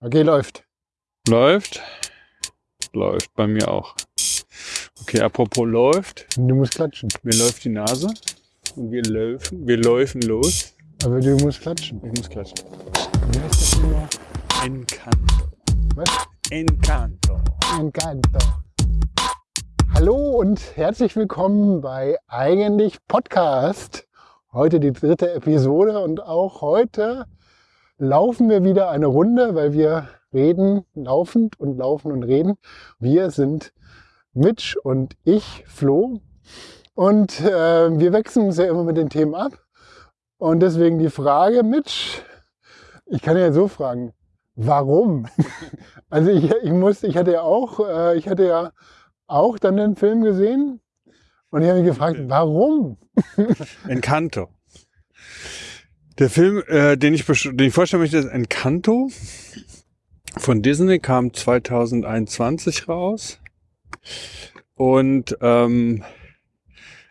Okay, läuft. Läuft. Läuft bei mir auch. Okay, apropos läuft. Du musst klatschen. Mir läuft die Nase. Und wir laufen, wir laufen los. Aber du musst klatschen. Ich muss klatschen. Wie heißt das immer? Encanto. Was? Encanto. Encanto. Hallo und herzlich willkommen bei Eigentlich Podcast. Heute die dritte Episode und auch heute laufen wir wieder eine Runde, weil wir reden laufend und laufen und reden. Wir sind Mitch und ich, Flo. Und äh, wir wechseln uns ja immer mit den Themen ab. Und deswegen die Frage, Mitch, ich kann ja so fragen, warum? also ich, ich muss, ich hatte ja auch, äh, ich hatte ja auch dann den Film gesehen und ich habe mich gefragt, warum? Encanto. Der Film, äh, den, ich, den ich vorstellen möchte, ist Encanto. Von Disney kam 2021 raus. Und ähm,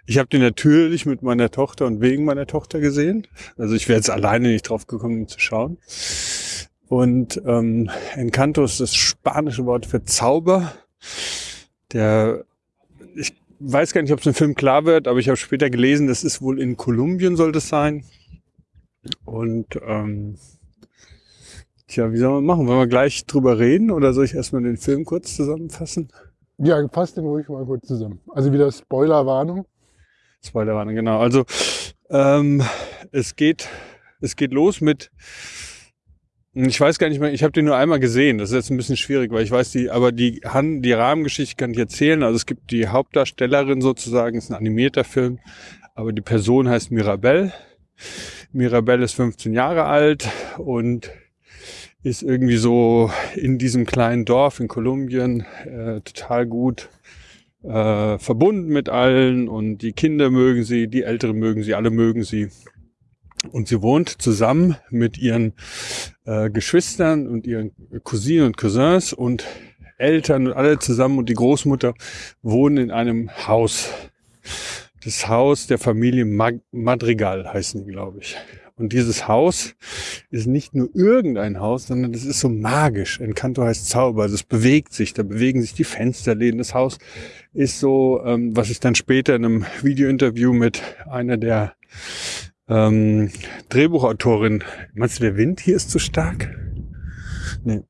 ich habe den natürlich mit meiner Tochter und wegen meiner Tochter gesehen. Also ich wäre jetzt alleine nicht drauf gekommen, ihn zu schauen. Und ähm, Encanto ist das spanische Wort für Zauber. Der, ich weiß gar nicht, ob es im Film klar wird, aber ich habe später gelesen, das ist wohl in Kolumbien soll das sein. Und ähm, tja, wie soll man machen? Wollen wir gleich drüber reden oder soll ich erstmal den Film kurz zusammenfassen? Ja, passt den ruhig mal kurz zusammen. Also wieder Spoilerwarnung. Spoilerwarnung, genau. Also ähm, es geht, es geht los mit ich weiß gar nicht mehr, ich habe den nur einmal gesehen. Das ist jetzt ein bisschen schwierig, weil ich weiß die, aber die, die Rahmengeschichte kann ich erzählen. Also es gibt die Hauptdarstellerin sozusagen, ist ein animierter Film, aber die Person heißt Mirabelle. Mirabelle ist 15 Jahre alt und ist irgendwie so in diesem kleinen Dorf in Kolumbien äh, total gut äh, verbunden mit allen und die Kinder mögen sie, die Älteren mögen sie, alle mögen sie. Und sie wohnt zusammen mit ihren äh, Geschwistern und ihren Cousinen und Cousins und Eltern und alle zusammen und die Großmutter wohnen in einem Haus das Haus der Familie Mag Madrigal heißen die, glaube ich. Und dieses Haus ist nicht nur irgendein Haus, sondern das ist so magisch. Encanto heißt Zauber. Das bewegt sich, da bewegen sich die Fensterläden. Das Haus ist so, ähm, was ich dann später in einem Videointerview mit einer der ähm, Drehbuchautorin, meinst du, der Wind hier ist zu stark? Nee.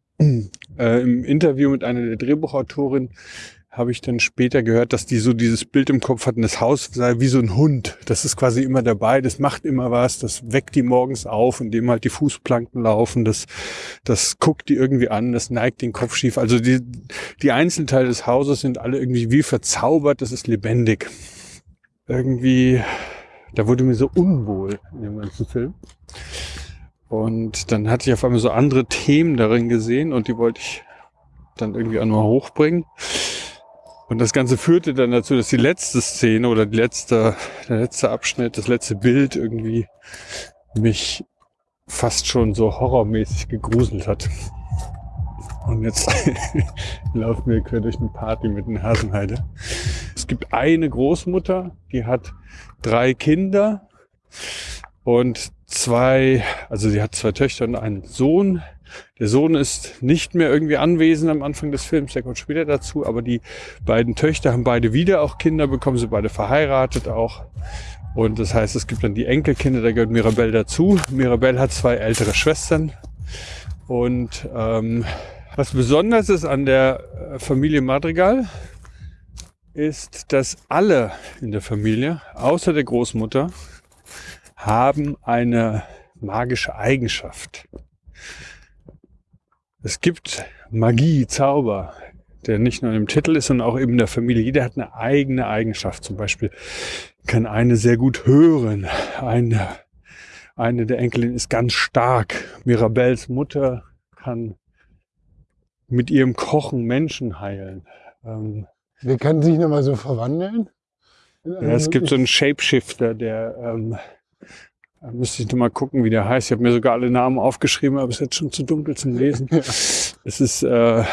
Äh, Im Interview mit einer der Drehbuchautorin habe ich dann später gehört, dass die so dieses Bild im Kopf hatten, das Haus sei wie so ein Hund. Das ist quasi immer dabei, das macht immer was, das weckt die morgens auf, indem halt die Fußplanken laufen, das, das guckt die irgendwie an, das neigt den Kopf schief. Also die, die Einzelteile des Hauses sind alle irgendwie wie verzaubert, das ist lebendig. Irgendwie, da wurde mir so unwohl in dem ganzen Film. Und dann hatte ich auf einmal so andere Themen darin gesehen und die wollte ich dann irgendwie auch nur hochbringen. Und das Ganze führte dann dazu, dass die letzte Szene oder die letzte, der letzte Abschnitt, das letzte Bild irgendwie mich fast schon so horrormäßig gegruselt hat. Und jetzt laufen wir quer durch eine Party mit einer Hasenheide. Es gibt eine Großmutter, die hat drei Kinder und zwei, also sie hat zwei Töchter und einen Sohn. Der Sohn ist nicht mehr irgendwie anwesend am Anfang des Films, der kommt später dazu, aber die beiden Töchter haben beide wieder auch Kinder bekommen, sie beide verheiratet auch. Und das heißt, es gibt dann die Enkelkinder, da gehört Mirabelle dazu. Mirabelle hat zwei ältere Schwestern. Und ähm, was besonders ist an der äh, Familie Madrigal, ist, dass alle in der Familie, außer der Großmutter, haben eine magische Eigenschaft. Es gibt Magie, Zauber, der nicht nur im Titel ist, sondern auch eben in der Familie. Jeder hat eine eigene Eigenschaft. Zum Beispiel kann eine sehr gut hören. Eine, eine der Enkelin ist ganz stark. Mirabels Mutter kann mit ihrem Kochen Menschen heilen. Ähm, Wir können sich nochmal so verwandeln. ja, es gibt so einen Shapeshifter, der ähm, da müsste ich noch mal gucken, wie der heißt. Ich habe mir sogar alle Namen aufgeschrieben, aber es ist jetzt schon zu dunkel zum Lesen. Es ist, äh,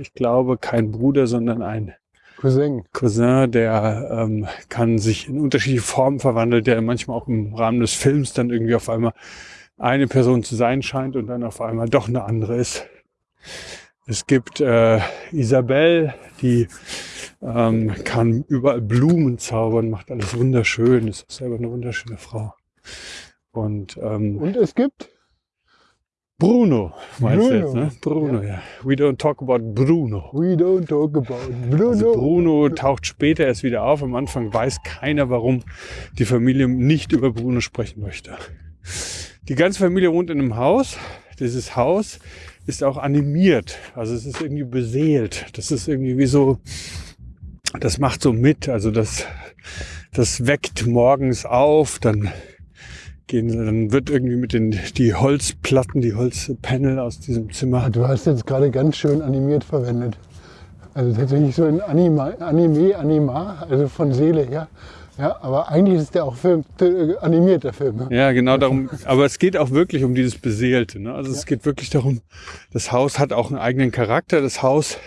ich glaube, kein Bruder, sondern ein Cousin. Cousin, der ähm, kann sich in unterschiedliche Formen verwandeln, der manchmal auch im Rahmen des Films dann irgendwie auf einmal eine Person zu sein scheint und dann auf einmal doch eine andere ist. Es gibt äh, Isabel, die ähm, kann überall Blumen zaubern, macht alles wunderschön, ist selber eine wunderschöne Frau. Und, ähm, Und es gibt Bruno, meinst du Bruno. jetzt, ne? Bruno, ja. We don't talk about Bruno. We Don't Talk About Bruno. Also Bruno taucht später erst wieder auf. Am Anfang weiß keiner, warum die Familie nicht über Bruno sprechen möchte. Die ganze Familie wohnt in einem Haus. Dieses Haus ist auch animiert. Also es ist irgendwie beseelt. Das ist irgendwie wie so, das macht so mit. Also das, das weckt morgens auf, dann gehen, dann wird irgendwie mit den, die Holzplatten, die Holzpanel aus diesem Zimmer Du hast jetzt gerade ganz schön animiert verwendet. Also tatsächlich so ein Anima, Anime, Anima, also von Seele her. Ja, aber eigentlich ist der auch Film, äh, animiert, der Film. ne? Ja, genau darum. Aber es geht auch wirklich um dieses Beseelte. Ne? Also es geht wirklich darum, das Haus hat auch einen eigenen Charakter. Das Haus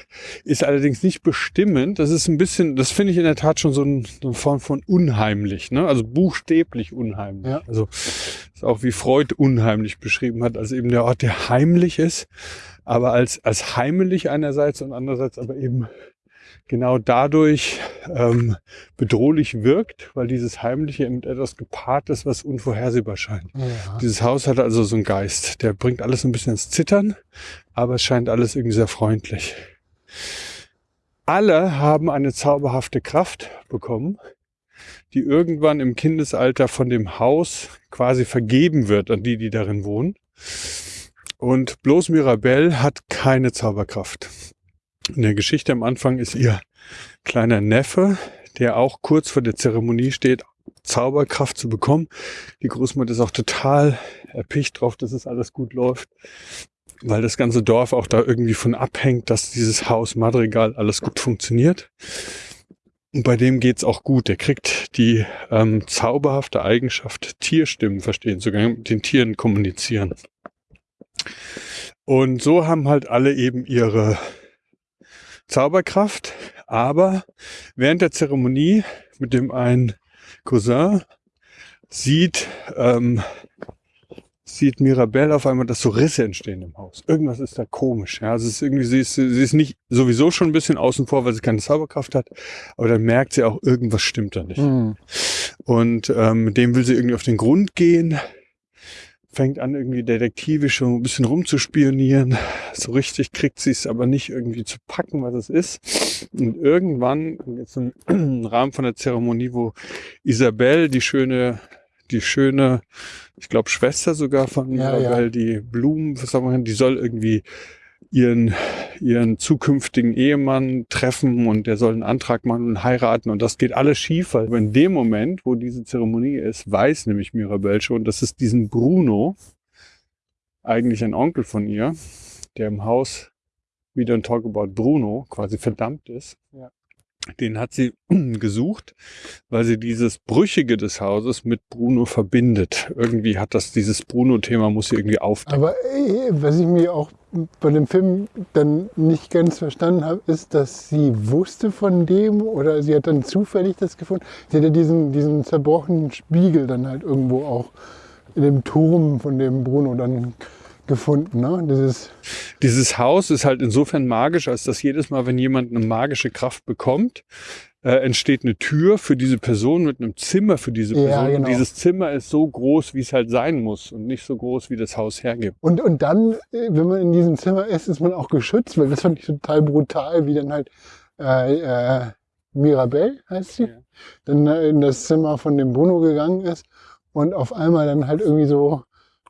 ist allerdings nicht bestimmend. Das ist ein bisschen, das finde ich in der Tat schon so, ein, so eine Form von unheimlich. Ne? Also buchstäblich unheimlich. Ja. Also ist auch wie Freud unheimlich beschrieben hat, als eben der Ort, der heimlich ist, aber als, als heimelig einerseits und andererseits aber eben genau dadurch ähm, bedrohlich wirkt, weil dieses Heimliche mit etwas gepaart ist, was unvorhersehbar scheint. Ja. Dieses Haus hat also so einen Geist, der bringt alles ein bisschen ins Zittern, aber es scheint alles irgendwie sehr freundlich. Alle haben eine zauberhafte Kraft bekommen, die irgendwann im Kindesalter von dem Haus quasi vergeben wird an die, die darin wohnen. Und bloß Mirabelle hat keine Zauberkraft. In der Geschichte am Anfang ist ihr kleiner Neffe, der auch kurz vor der Zeremonie steht, Zauberkraft zu bekommen. Die Großmutter ist auch total erpicht drauf, dass es alles gut läuft, weil das ganze Dorf auch da irgendwie von abhängt, dass dieses Haus Madrigal alles gut funktioniert. Und bei dem geht's auch gut. Der kriegt die ähm, zauberhafte Eigenschaft, Tierstimmen verstehen, sogar mit den Tieren kommunizieren. Und so haben halt alle eben ihre Zauberkraft, aber während der Zeremonie mit dem ein Cousin sieht, ähm, sieht Mirabelle auf einmal, dass so Risse entstehen im Haus. Irgendwas ist da komisch. Ja? Also es ist irgendwie, sie ist, sie ist nicht sowieso schon ein bisschen außen vor, weil sie keine Zauberkraft hat, aber dann merkt sie auch, irgendwas stimmt da nicht. Hm. Und ähm, mit dem will sie irgendwie auf den Grund gehen, fängt an, irgendwie detektivisch schon ein bisschen rumzuspionieren. So richtig kriegt sie es aber nicht irgendwie zu packen, was es ist. Und irgendwann, jetzt im Rahmen von der Zeremonie, wo Isabelle, die schöne, die schöne, ich glaube Schwester sogar von Ja, Isabelle, ja. die Blumen, was sagen wir, die soll irgendwie ihren, ihren zukünftigen Ehemann treffen und der soll einen Antrag machen und heiraten und das geht alles schief, weil in dem Moment, wo diese Zeremonie ist, weiß nämlich Mirabelle schon, dass es diesen Bruno, eigentlich ein Onkel von ihr, der im Haus We Don't Talk About Bruno quasi verdammt ist. Ja. Den hat sie gesucht, weil sie dieses Brüchige des Hauses mit Bruno verbindet. Irgendwie hat das dieses Bruno-Thema muss sie irgendwie aufdecken. Aber äh, was ich mir auch bei dem Film dann nicht ganz verstanden habe, ist, dass sie wusste von dem oder sie hat dann zufällig das gefunden. Sie hat ja diesen, diesen zerbrochenen Spiegel dann halt irgendwo auch in dem Turm von dem Bruno dann gefunden. Ne? Dieses, Dieses Haus ist halt insofern magisch, als dass jedes Mal, wenn jemand eine magische Kraft bekommt, äh, entsteht eine Tür für diese Person mit einem Zimmer für diese Ja, Person. genau. Und dieses Zimmer ist so groß, wie es halt sein muss und nicht so groß, wie das Haus hergibt. und, und dann, äh, wenn man in diesem Zimmer ist, ist man auch geschützt, weil das fand ich total brutal, wie dann halt äh, äh, Mirabelle heißt sie, Ja. dann äh, in das Zimmer von dem Bruno gegangen ist und auf einmal dann halt irgendwie so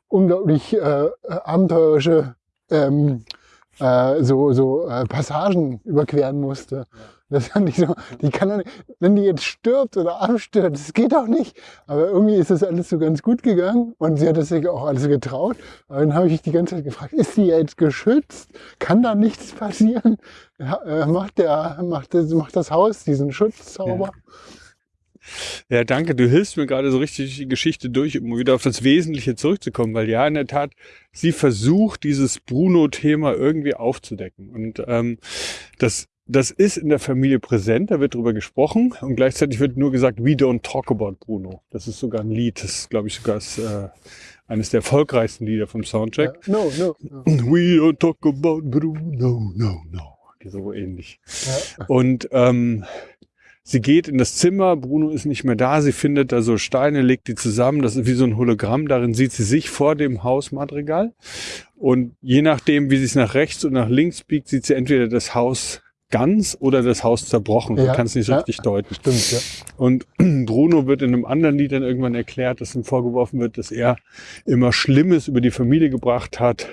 unglaublich äh, äh, abenteuerische ähm, äh, so, so äh, Passagen überqueren musste. Das fand ich so, die kann doch nicht, wenn die jetzt stirbt oder abstürzt, das geht doch nicht. Aber irgendwie ist das alles so ganz gut gegangen und sie hat es sich auch alles getraut. Aber dann habe ich die ganze Zeit gefragt, ist sie jetzt geschützt? Kann da nichts passieren? Ja, äh, macht, der, macht, das, macht das Haus diesen Schutzzauber? Ja, danke. Du hilfst mir gerade so richtig die Geschichte durch, um wieder auf das Wesentliche zurückzukommen, weil ja, in der Tat, sie versucht, dieses Bruno-Thema irgendwie aufzudecken. Und ähm, das das ist in der Familie präsent, da wird drüber gesprochen und gleichzeitig wird nur gesagt, we don't talk about Bruno. Das ist sogar ein Lied, das ist, glaube ich, sogar das, äh, eines der erfolgreichsten Lieder vom Soundtrack. Ja. No, no, no. We don't talk about Bruno, no, no. So ähnlich. Ja. Und ähm, sie geht in das Zimmer, Bruno ist nicht mehr da, sie findet da so Steine, legt die zusammen, das ist wie so ein Hologramm, darin sieht sie sich vor dem Hausmadrigal. Und je nachdem, wie sie es nach rechts und nach links biegt, sieht sie entweder das Haus ganz oder das Haus zerbrochen. Ja, Du kannst nicht so ja. richtig deuten. Stimmt, ja. Und Bruno wird in einem anderen Lied dann irgendwann erklärt, dass ihm vorgeworfen wird, dass er immer Schlimmes über die Familie gebracht hat.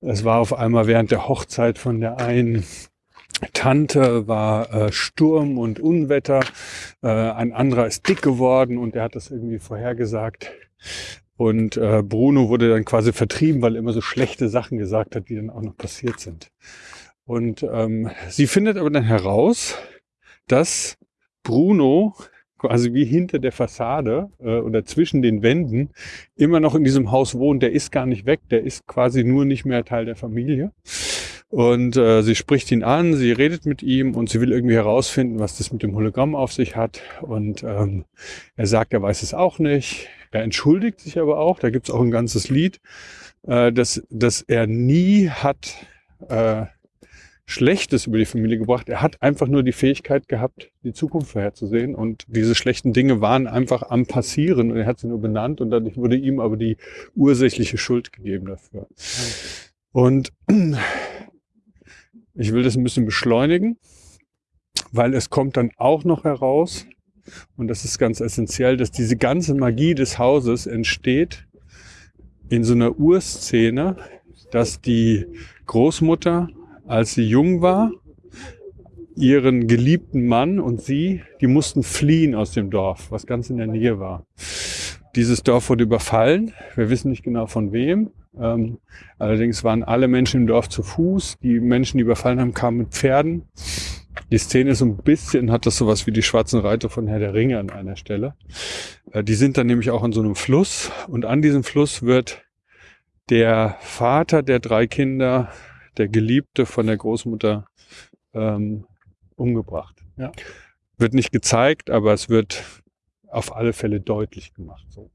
Es war auf einmal während der Hochzeit von der einen Tante war äh, Sturm und Unwetter. Äh, ein anderer ist dick geworden und er hat das irgendwie vorhergesagt. Und äh, Bruno wurde dann quasi vertrieben, weil er immer so schlechte Sachen gesagt hat, die dann auch noch passiert sind. Und ähm, sie findet aber dann heraus, dass Bruno quasi wie hinter der Fassade äh, oder zwischen den Wänden immer noch in diesem Haus wohnt. Der ist gar nicht weg, der ist quasi nur nicht mehr Teil der Familie. Und äh, sie spricht ihn an, sie redet mit ihm und sie will irgendwie herausfinden, was das mit dem Hologramm auf sich hat. Und ähm, er sagt, er weiß es auch nicht. Er entschuldigt sich aber auch. Da gibt's auch ein ganzes Lied, äh, dass, dass er nie hat äh, Schlechtes über die Familie gebracht. Er hat einfach nur die Fähigkeit gehabt, die Zukunft vorherzusehen. Und diese schlechten Dinge waren einfach am Passieren. Und er hat sie nur benannt und dadurch wurde ihm aber die ursächliche Schuld gegeben dafür. Und ich will das ein bisschen beschleunigen, weil es kommt dann auch noch heraus, und das ist ganz essentiell, dass diese ganze Magie des Hauses entsteht in so einer Urszene, dass die Großmutter, als sie jung war, ihren geliebten Mann und sie, die mussten fliehen aus dem Dorf, was ganz in der Nähe war. Dieses Dorf wurde überfallen. Wir wissen nicht genau von wem. Ähm, allerdings waren alle Menschen im Dorf zu Fuß. Die Menschen, die überfallen haben, kamen mit Pferden. Die Szene ist so ein bisschen, hat das sowas wie die schwarzen Reiter von Herr der Ringe an einer Stelle. Äh, die sind dann nämlich auch an so einem Fluss und an diesem Fluss wird der Vater der drei Kinder, der Geliebte von der Großmutter, ähm, umgebracht. Ja. Wird nicht gezeigt, aber es wird auf alle Fälle deutlich gemacht. So.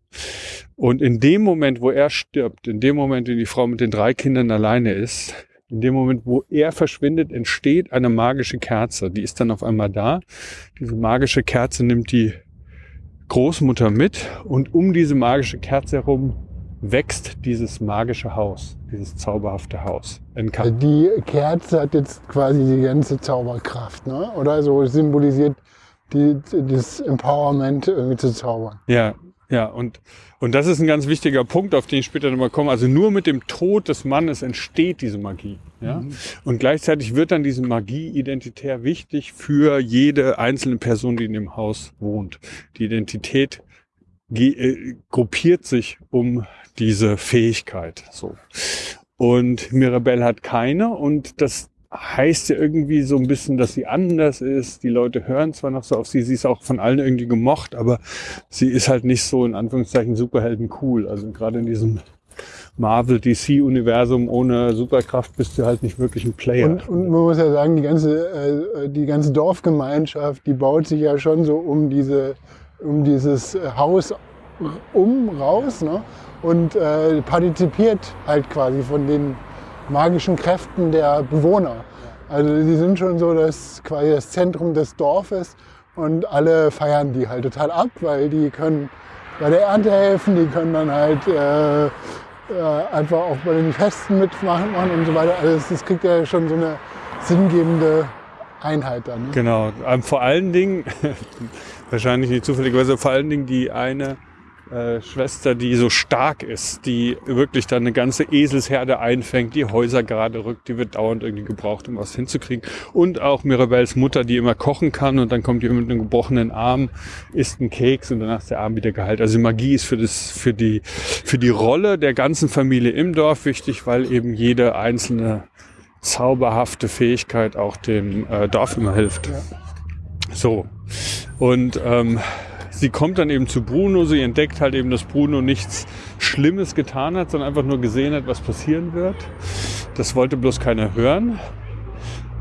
Und in dem Moment, wo er stirbt, in dem Moment, in die Frau mit den drei Kindern alleine ist, in dem Moment, wo er verschwindet, entsteht eine magische Kerze. Die ist dann auf einmal da. Diese magische Kerze nimmt die Großmutter mit und um diese magische Kerze herum wächst dieses magische Haus, dieses zauberhafte Haus. Also die Kerze hat jetzt quasi die ganze Zauberkraft, ne? Oder so symbolisiert die, das Empowerment irgendwie zu zaubern. Ja, ja, und, und das ist ein ganz wichtiger Punkt, auf den ich später nochmal komme. Also nur mit dem Tod des Mannes entsteht diese Magie. Ja? Und gleichzeitig wird dann diese Magie identitär wichtig für jede einzelne Person, die in dem Haus wohnt. Die Identität äh, gruppiert sich um diese Fähigkeit. So. Und Mirabelle hat keine und das heißt ja irgendwie so ein bisschen, dass sie anders ist. Die Leute hören zwar noch so auf sie, sie ist auch von allen irgendwie gemocht, aber sie ist halt nicht so in Anführungszeichen Superhelden cool. Also gerade in diesem Marvel DC Universum ohne Superkraft bist du halt nicht wirklich ein Player. Und, und man muss ja sagen, die ganze, äh, die ganze Dorfgemeinschaft, die baut sich ja schon so um diese, um dieses Haus um raus, ne? Und äh, partizipiert halt quasi von den magischen Kräften der Bewohner. Also die sind schon so das quasi das Zentrum des Dorfes und alle feiern die halt total ab, weil die können bei der Ernte helfen, die können dann halt äh, äh, einfach auch bei den Festen mitmachen machen und so weiter. Also das kriegt ja schon so eine sinngebende Einheit dann. Ne? Genau. Ähm, vor allen Dingen, wahrscheinlich nicht zufälligerweise, vor allen Dingen die eine äh, Schwester, die so stark ist, die wirklich dann eine ganze Eselsherde einfängt, die Häuser gerade rückt, die wird dauernd irgendwie gebraucht, um was hinzukriegen. Und auch Mirabelles Mutter, die immer kochen kann und dann kommt die mit einem gebrochenen Arm, isst einen Keks und danach ist der Arm wieder geheilt. Also Magie ist für, das, für, die, für die Rolle der ganzen Familie im Dorf wichtig, weil eben jede einzelne zauberhafte Fähigkeit auch dem äh, Dorf immer hilft. So. Und ähm, sie kommt dann eben zu Bruno, sie entdeckt halt eben, dass Bruno nichts Schlimmes getan hat, sondern einfach nur gesehen hat, was passieren wird. Das wollte bloß keiner hören.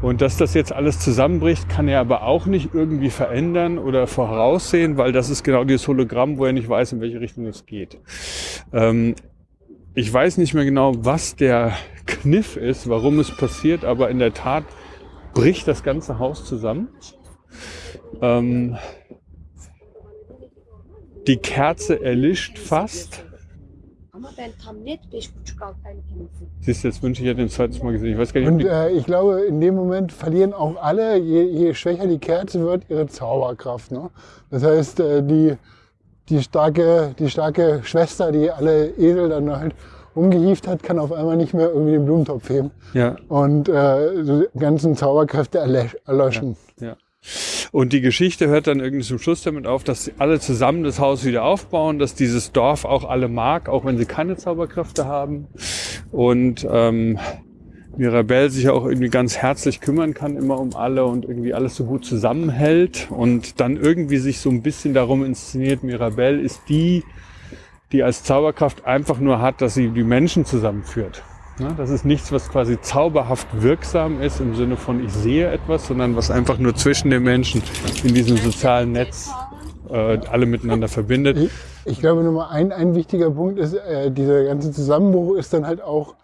Und dass das jetzt alles zusammenbricht, kann er aber auch nicht irgendwie verändern oder voraussehen, weil das ist genau dieses Hologramm, wo er nicht weiß, in welche Richtung es geht. Ähm, ich weiß nicht mehr genau, was der Kniff ist, warum es passiert, aber in der Tat bricht das ganze Haus zusammen. Ähm, die Kerze erlischt fast. Ama ben tam net 5.5-6 aylık temizim. Siehst du, jetzt wünsche ich, hätte den zweites Mal gesehen. Ich weiß gar nicht, Und äh, ich glaube, in dem Moment verlieren auch alle, je, je schwächer die Kerze wird, ihre Zauberkraft. Ne? Das heißt, äh, die, die, starke, die starke Schwester, die alle Esel dann halt umgehieft hat, kann auf einmal nicht mehr irgendwie den Blumentopf heben ja, und äh, die ganzen Zauberkräfte erlö- erlöschen. ja. Und die Geschichte hört dann irgendwie zum Schluss damit auf, dass sie alle zusammen das Haus wieder aufbauen, dass dieses Dorf auch alle mag, auch wenn sie keine Zauberkräfte haben. Und ähm, Mirabelle sich auch irgendwie ganz herzlich kümmern kann, immer um alle und irgendwie alles so gut zusammenhält und dann irgendwie sich so ein bisschen darum inszeniert, Mirabelle ist die, die als Zauberkraft einfach nur hat, dass sie die Menschen zusammenführt. Ja, das ist nichts, was quasi zauberhaft wirksam ist im Sinne von ich sehe etwas, sondern was einfach nur zwischen den Menschen in diesem sozialen Netz äh, alle miteinander verbindet. Ich, ich glaube, Nummer ein, ein wichtiger Punkt ist, äh, dieser ganze Zusammenbruch ist dann halt auch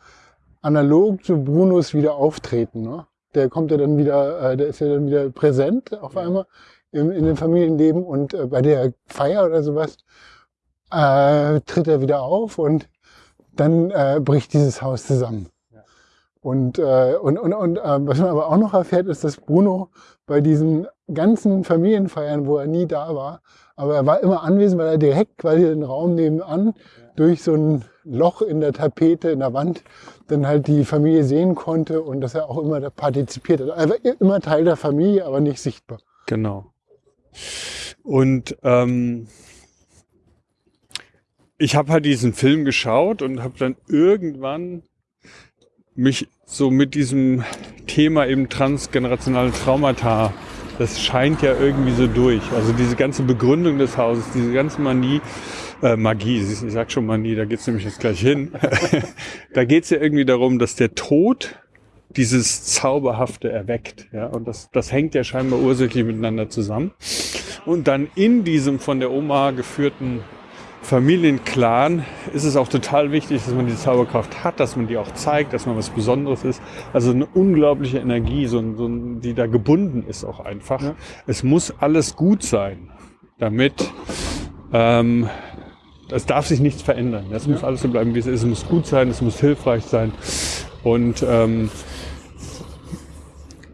analog zu Brunos wieder auftreten. Ne? Der kommt ja dann wieder, äh, der ist ja dann wieder präsent auf einmal im, in dem Familienleben und äh, bei der Feier oder sowas äh, tritt er wieder auf und dann äh, bricht dieses Haus zusammen. Ja. Und, äh, und, und, und äh, was man aber auch noch erfährt, ist, dass Bruno bei diesen ganzen Familienfeiern, wo er nie da war, aber er war immer anwesend, weil er direkt quasi den Raum nebenan durch so ein Loch in der Tapete, in der Wand, dann halt die Familie sehen konnte und dass er auch immer da partizipiert hat. Er war immer Teil der Familie, aber nicht sichtbar. Genau. Und ähm, ich habe halt diesen Film geschaut und habe dann irgendwann mich so mit diesem Thema eben transgenerationale Traumata, das scheint ja irgendwie so durch. Also diese ganze Begründung des Hauses, diese ganze Manie, äh, Magie, ich sag schon Manie, da geht's nämlich jetzt gleich hin. da geht's ja irgendwie darum, dass der Tod dieses Zauberhafte erweckt. Ja? Und das, das hängt ja scheinbar ursächlich miteinander zusammen. Und dann in diesem von der Oma geführten Familienclan ist es auch total wichtig, dass man die Zauberkraft hat, dass man die auch zeigt, dass man was Besonderes ist. Also eine unglaubliche Energie, so, ein- so, die da gebunden ist auch einfach. Ja. Es muss alles gut sein, damit ähm, es darf sich nichts verändern. Es muss alles so bleiben, wie es ist. Es muss gut sein, es muss hilfreich sein. Und ähm,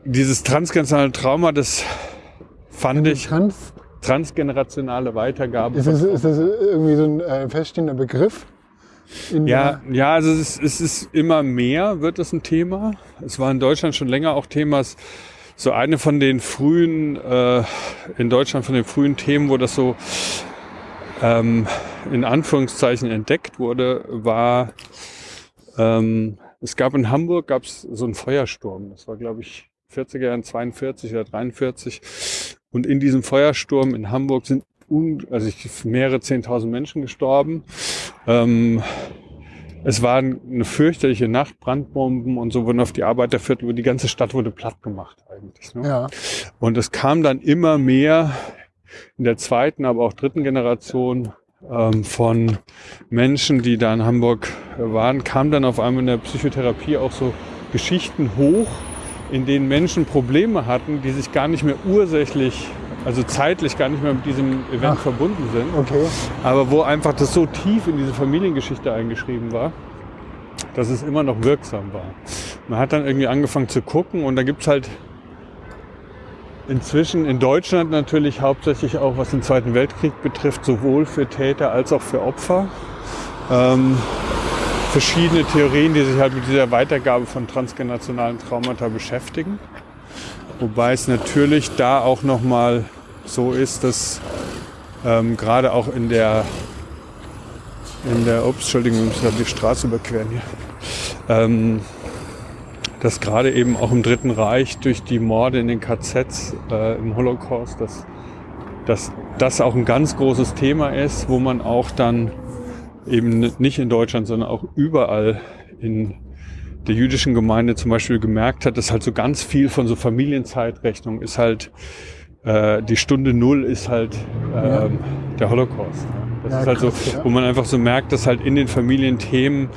dieses transgenerationale Trauma, das fand ich Trans, transgenerationale Weitergabe. ist, das, ist das irgendwie so ein äh, feststehender Begriff? Ja, ja, also es ist, es ist immer mehr, wird es ein Thema. Es war in Deutschland schon länger auch Themas. So eine von den frühen, äh, in Deutschland von den frühen Themen, wo das so ähm, in Anführungszeichen entdeckt wurde, war, ähm, es gab in Hamburg gab es so einen Feuersturm. Das war, glaube ich, 40er Jahren 42 oder 43. Und in diesem Feuersturm in Hamburg sind un also ich, mehrere 10.000 Menschen gestorben. Ähm, es war eine fürchterliche Nacht, Brandbomben und so wurden auf die Arbeiterviertel, die ganze Stadt wurde platt gemacht eigentlich. Ne? Ja, Und es kam dann immer mehr in der zweiten, aber auch dritten Generation ähm, von Menschen, die da in Hamburg waren, kam dann auf einmal in der Psychotherapie auch so Geschichten hoch, in denen Menschen Probleme hatten, die sich gar nicht mehr ursächlich, also zeitlich gar nicht mehr mit diesem Event Ach. verbunden sind okay. aber wo einfach das so tief in diese Familiengeschichte eingeschrieben war, dass es immer noch wirksam war. Man hat dann irgendwie angefangen zu gucken und da gibt's halt inzwischen in Deutschland natürlich hauptsächlich auch, was den Zweiten Weltkrieg betrifft, sowohl für Täter als auch für Opfer. Ähm, verschiedene Theorien, die sich halt mit dieser Weitergabe von transgenerationalen Traumata beschäftigen. Wobei es natürlich da auch nochmal so ist, dass ähm, gerade auch in der, in der, ups, Entschuldigung, wir müssen die Straße überqueren hier, ähm, dass gerade eben auch im Dritten Reich durch die Morde in den KZs äh, im Holocaust, dass, dass das auch ein ganz großes Thema ist, wo man auch dann eben nicht in Deutschland, sondern auch überall in der jüdischen Gemeinde zum Beispiel gemerkt hat, dass halt so ganz viel von so Familienzeitrechnung ist halt, äh, die Stunde Null ist halt ähm, der Holocaust. Ne? Das Ja, ist halt krass, so, ja. wo man einfach so merkt, dass halt in den Familien Themen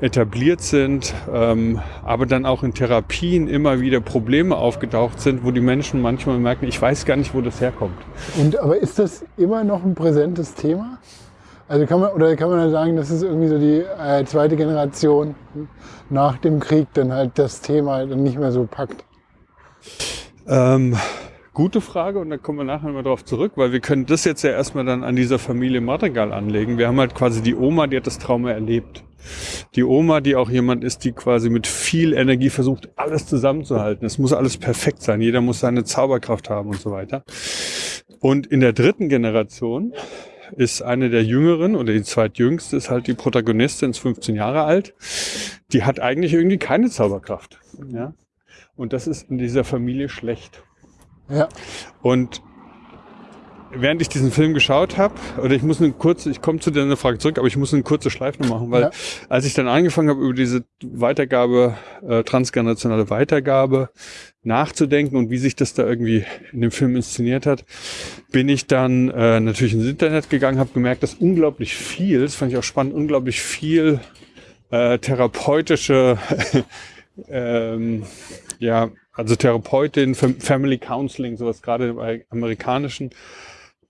etabliert sind, ähm, aber dann auch in Therapien immer wieder Probleme aufgetaucht sind, wo die Menschen manchmal merken, ich weiß gar nicht, wo das herkommt. Und aber ist das immer noch ein präsentes Thema? Also kann man oder kann man dann sagen, das ist irgendwie so die äh, zweite Generation nach dem Krieg dann halt das Thema dann nicht mehr so packt. Ähm, gute Frage und da kommen wir nachher mal drauf zurück, weil wir können das jetzt ja erstmal dann an dieser Familie Madrigal anlegen. Wir haben halt quasi die Oma, die hat das Trauma erlebt. Die Oma, die auch jemand ist, die quasi mit viel Energie versucht, alles zusammenzuhalten. Es muss alles perfekt sein. Jeder muss seine Zauberkraft haben und so weiter. Und in der dritten Generation ist eine der Jüngeren oder die zweitjüngste ist halt die Protagonistin, ist 15 Jahre alt. Die hat eigentlich irgendwie keine Zauberkraft. Ja? Und das ist in dieser Familie schlecht. Ja, Und während ich diesen Film geschaut habe, oder ich muss eine kurze, ich komme zu deiner Frage zurück, aber ich muss eine kurze Schleife noch machen, weil Ja. als ich dann angefangen habe, über diese Weitergabe, äh, transgenerationale Weitergabe nachzudenken und wie sich das da irgendwie in dem Film inszeniert hat, bin ich dann äh, natürlich ins Internet gegangen, habe gemerkt, dass unglaublich viel, das fand ich auch spannend, unglaublich viel äh, therapeutische ähm, ja, also Therapeutin, Fam- Family Counseling, sowas gerade im amerikanischen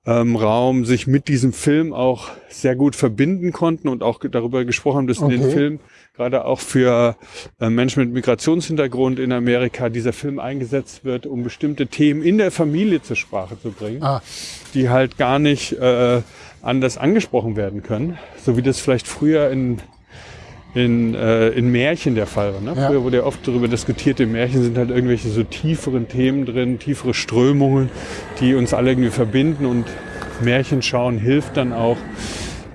ähm, Raum sich mit diesem Film auch sehr gut verbinden konnten und auch darüber gesprochen haben, dass in den Okay. Film gerade auch für äh, Menschen mit Migrationshintergrund in Amerika dieser Film eingesetzt wird, um bestimmte Themen in der Familie zur Sprache zu bringen ah, die halt gar nicht äh, anders angesprochen werden können, so wie das vielleicht früher in in, äh, in Märchen der Fall war. Ne? Ja. Früher wurde ja oft darüber diskutiert, in Märchen sind halt irgendwelche so tieferen Themen drin, tiefere Strömungen, die uns alle irgendwie verbinden und Märchen schauen hilft dann auch,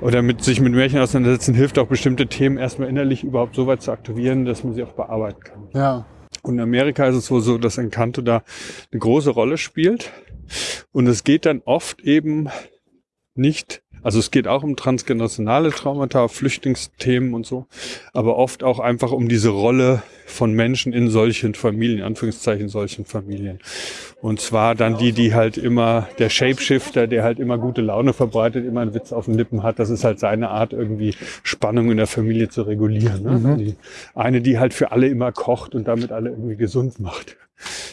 oder mit sich mit Märchen auseinandersetzen, hilft auch bestimmte Themen erstmal innerlich überhaupt so weit zu aktivieren, dass man sie auch bearbeiten kann. ja, Und in Amerika ist es wohl so, dass Encanto da eine große Rolle spielt. Und es geht dann oft eben nicht, also es geht auch um transgenerationale Traumata, Flüchtlingsthemen und so, aber oft auch einfach um diese Rolle von Menschen in solchen Familien, Anführungszeichen solchen Familien. Und zwar dann die, die halt immer, der Shapeshifter, der halt immer gute Laune verbreitet, immer einen Witz auf den Lippen hat, das ist halt seine Art, irgendwie Spannung in der Familie zu regulieren. Ne? Die eine, die halt für alle immer kocht und damit alle irgendwie gesund macht.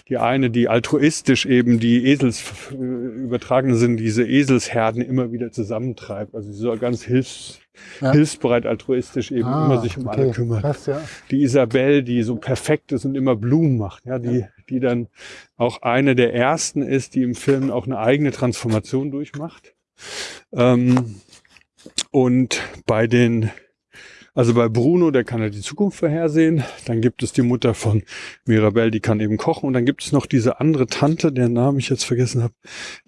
Die eine, die altruistisch eben die Esels äh, übertragene sind, diese Eselsherden immer wieder zusammentreibt. Also sie soll ganz hilfs, Ja. hilfsbereit, altruistisch eben ah, immer sich um alle okay, kümmert Krass, ja. die Isabel, die so perfekt ist und immer Blumen macht, ja, die, die dann auch eine der ersten ist, die im Film auch eine eigene Transformation durchmacht. Ähm, und bei den, also bei Bruno, der kann ja die Zukunft vorhersehen. Dann gibt es die Mutter von Mirabelle, die kann eben kochen. Und dann gibt es noch diese andere Tante, deren Namen ich jetzt vergessen habe,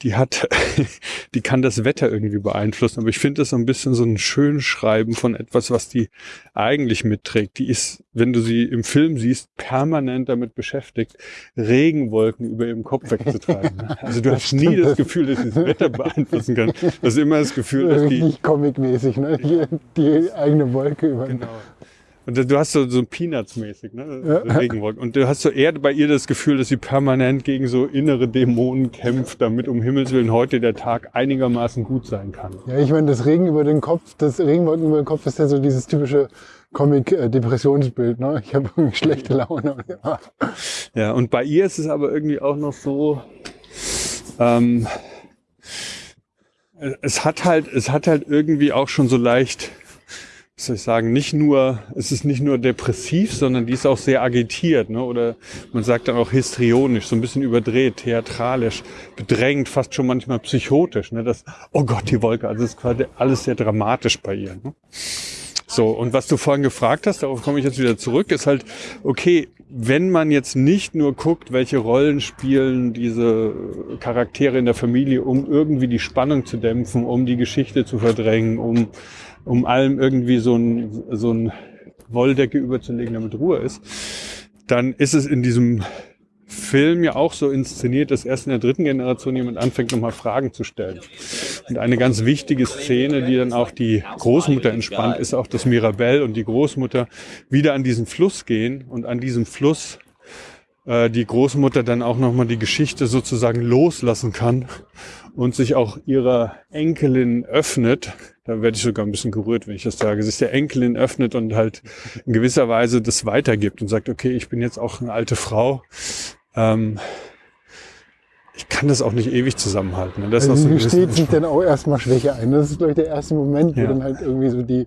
die hat, die kann das Wetter irgendwie beeinflussen. Aber ich finde das so ein bisschen so ein Schönschreiben von etwas, was die eigentlich mitträgt. Die ist, wenn du sie im Film siehst, permanent damit beschäftigt, Regenwolken über ihrem Kopf wegzutreiben. Also du hast nie das Gefühl, dass sie das Wetter beeinflussen kann. Du hast immer das Gefühl, dass die Richtig comicmäßig, ne? Die, die eigene Wolke über. Genau. Und du hast so, so Peanuts-mäßig, ne? So Regenwolken. Und du hast so eher bei ihr das Gefühl, dass sie permanent gegen so innere Dämonen kämpft, damit um Himmels Willen heute der Tag einigermaßen gut sein kann. Ja, ich meine, das Regen über den Kopf, das Regenwolken über den Kopf ist ja so dieses typische Comic-Depressionsbild, ne? Ich habe schlechte Laune. Ja. Ja, und bei ihr ist es aber irgendwie auch noch so, ähm, es hat halt, es hat halt irgendwie auch schon so leicht, was soll ich sagen, nicht nur, es ist nicht nur depressiv, sondern die ist auch sehr agitiert, ne? Oder man sagt dann auch histrionisch, so ein bisschen überdreht, theatralisch, bedrängt, fast schon manchmal psychotisch, ne? Das, oh Gott, die Wolke, also es ist quasi alles sehr dramatisch bei ihr. Ne? So, und was du vorhin gefragt hast, darauf komme ich jetzt wieder zurück, ist halt, okay, wenn man jetzt nicht nur guckt, welche Rollen spielen diese Charaktere in der Familie, um irgendwie die Spannung zu dämpfen, um die Geschichte zu verdrängen, um, um allem irgendwie so ein, so ein Wolldecke überzulegen, damit Ruhe ist, dann ist es in diesem Film ja auch so inszeniert, dass erst in der dritten Generation jemand anfängt, nochmal Fragen zu stellen. Und eine ganz wichtige Szene, die dann auch die Großmutter entspannt, ist auch, dass Mirabelle und die Großmutter wieder an diesen Fluss gehen und an diesem Fluss äh, die Großmutter dann auch nochmal die Geschichte sozusagen loslassen kann und sich auch ihrer Enkelin öffnet. Da werde ich sogar ein bisschen gerührt, wenn ich das sage. Sich der Enkelin öffnet und halt in gewisser Weise das weitergibt und sagt, okay, ich bin jetzt auch eine alte Frau. Ähm, ich kann das auch nicht ewig zusammenhalten. Und das Also so bisschen- sich dann auch erstmal Schwäche ein. Das ist, glaube ich, der erste Moment, Ja. wo dann halt irgendwie so die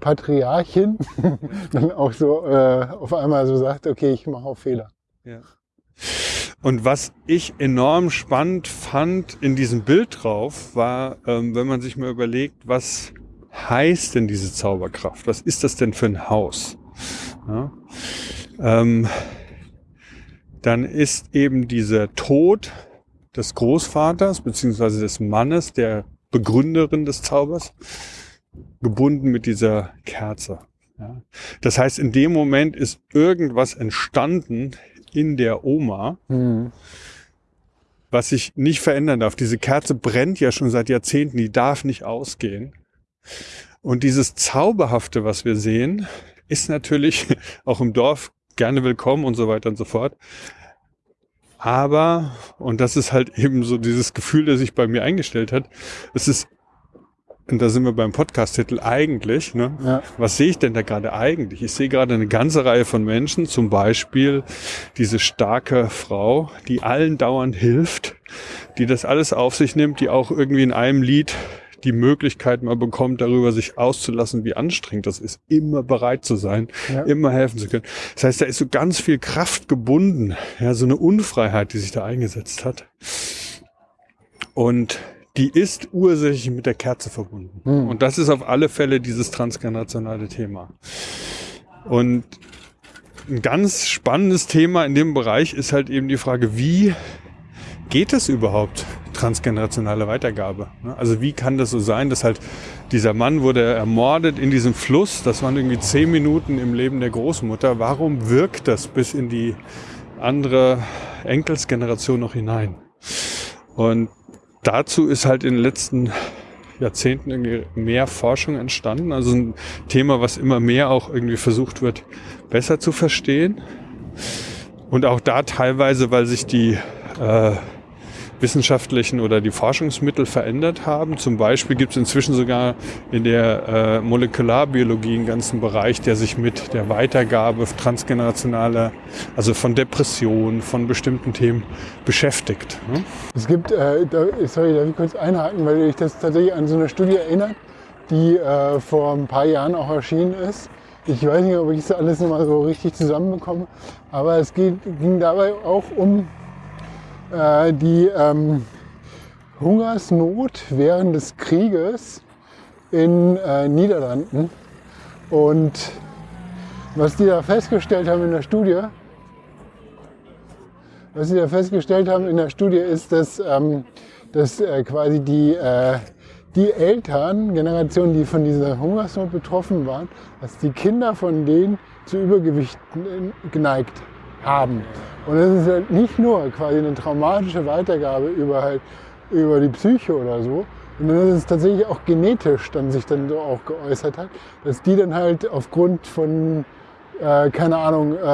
Patriarchin dann auch so äh, auf einmal so sagt, okay, ich mache auch Fehler. Ja. Und was ich enorm spannend fand in diesem Bild drauf, war, ähm, wenn man sich mal überlegt, was heißt denn diese Zauberkraft? Was ist das denn für ein Haus? Ja? Ähm, dann ist eben dieser Tod des Großvaters beziehungsweise des Mannes, der Begründerin des Zaubers, gebunden mit dieser Kerze. Ja? Das heißt, in dem Moment ist irgendwas entstanden in der Oma, Hm. was sich nicht verändern darf. Diese Kerze brennt ja schon seit Jahrzehnten, die darf nicht ausgehen. Und dieses Zauberhafte, was wir sehen, ist natürlich auch im Dorf gerne willkommen und so weiter und so fort. Aber, und das ist halt eben so dieses Gefühl, das sich bei mir eingestellt hat, es ist, und da sind wir beim Podcast-Titel eigentlich, ne? Ja. Was sehe ich denn da gerade eigentlich? Ich sehe gerade eine ganze Reihe von Menschen, zum Beispiel diese starke Frau, die allen dauernd hilft, die das alles auf sich nimmt, die auch irgendwie in einem Lied die Möglichkeit mal bekommt, darüber sich auszulassen, wie anstrengend das ist, immer bereit zu sein, Ja. immer helfen zu können. Das heißt, da ist so ganz viel Kraft gebunden, ja, so eine Unfreiheit, die sich da eingesetzt hat. Und die ist ursächlich mit der Kerze verbunden. Hm. Und das ist auf alle Fälle dieses transgenerationale Thema. Und ein ganz spannendes Thema in dem Bereich ist halt eben die Frage, wie geht es überhaupt, transgenerationale Weitergabe? ne? Also wie kann das so sein, dass halt dieser Mann wurde ermordet in diesem Fluss, das waren irgendwie zehn Minuten im Leben der Großmutter. Warum wirkt das bis in die andere Enkelsgeneration noch hinein? Und dazu ist halt in den letzten Jahrzehnten irgendwie mehr Forschung entstanden. Also ein Thema, was immer mehr auch irgendwie versucht wird, besser zu verstehen. Und auch da teilweise, weil sich die äh, wissenschaftlichen oder die Forschungsmittel verändert haben. Zum Beispiel gibt es inzwischen sogar in der äh, Molekularbiologie einen ganzen Bereich, der sich mit der Weitergabe transgenerationaler, also von Depressionen, von bestimmten Themen beschäftigt. Ne? Es gibt, äh, da, sorry, darf ich kurz einhaken, weil ich das tatsächlich an so eine Studie erinnert, die äh, vor ein paar Jahren auch erschienen ist. Ich weiß nicht, ob ich das alles nochmal so richtig zusammenbekomme, aber es geht, ging dabei auch um äh, die ähm, Hungersnot während des Krieges in äh, Niederlanden. Und was die da festgestellt haben in der Studie, was sie da festgestellt haben in der Studie ist, dass, ähm, dass äh, quasi die, äh, die Eltern, Generationen, die von dieser Hungersnot betroffen waren, dass die Kinder von denen zu Übergewicht äh, geneigt haben. Und das ist halt nicht nur quasi eine traumatische Weitergabe über, halt, über die Psyche oder so, sondern dass es tatsächlich auch genetisch dann sich dann so auch geäußert hat, dass die dann halt aufgrund von äh, keine Ahnung, äh,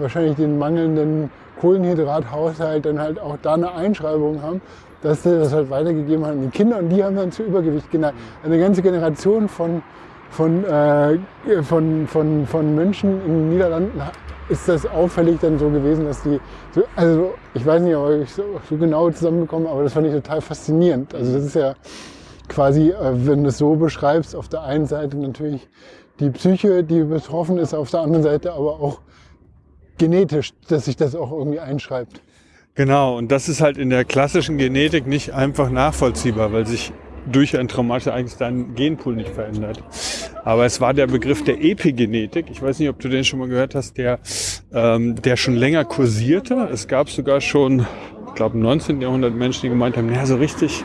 wahrscheinlich den mangelnden Kohlenhydrathaushalt dann halt auch da eine Einschreibung haben, dass sie das halt weitergegeben haben an die Kinder und die haben dann zu Übergewicht geneigt. Eine ganze Generation von, von, äh, von, von, von Menschen in den Niederlanden ist das auffällig dann so gewesen, dass die, so, also ich weiß nicht, ob ich so, so genau zusammenbekomme, aber das fand ich total faszinierend. Also das ist ja quasi, äh, wenn du es so beschreibst, auf der einen Seite natürlich die Psyche, die betroffen ist, auf der anderen Seite aber auch genetisch, dass sich das auch irgendwie einschreibt. Genau, und das ist halt in der klassischen Genetik nicht einfach nachvollziehbar, weil sich durch ein traumatisches Ereignis dein Genpool nicht verändert. Aber es war der Begriff der Epigenetik. Ich weiß nicht, ob du den schon mal gehört hast, der, ähm, der schon länger kursierte. Es gab sogar schon, ich glaube, im 19. Jahrhundert Menschen, die gemeint haben, naja, so richtig,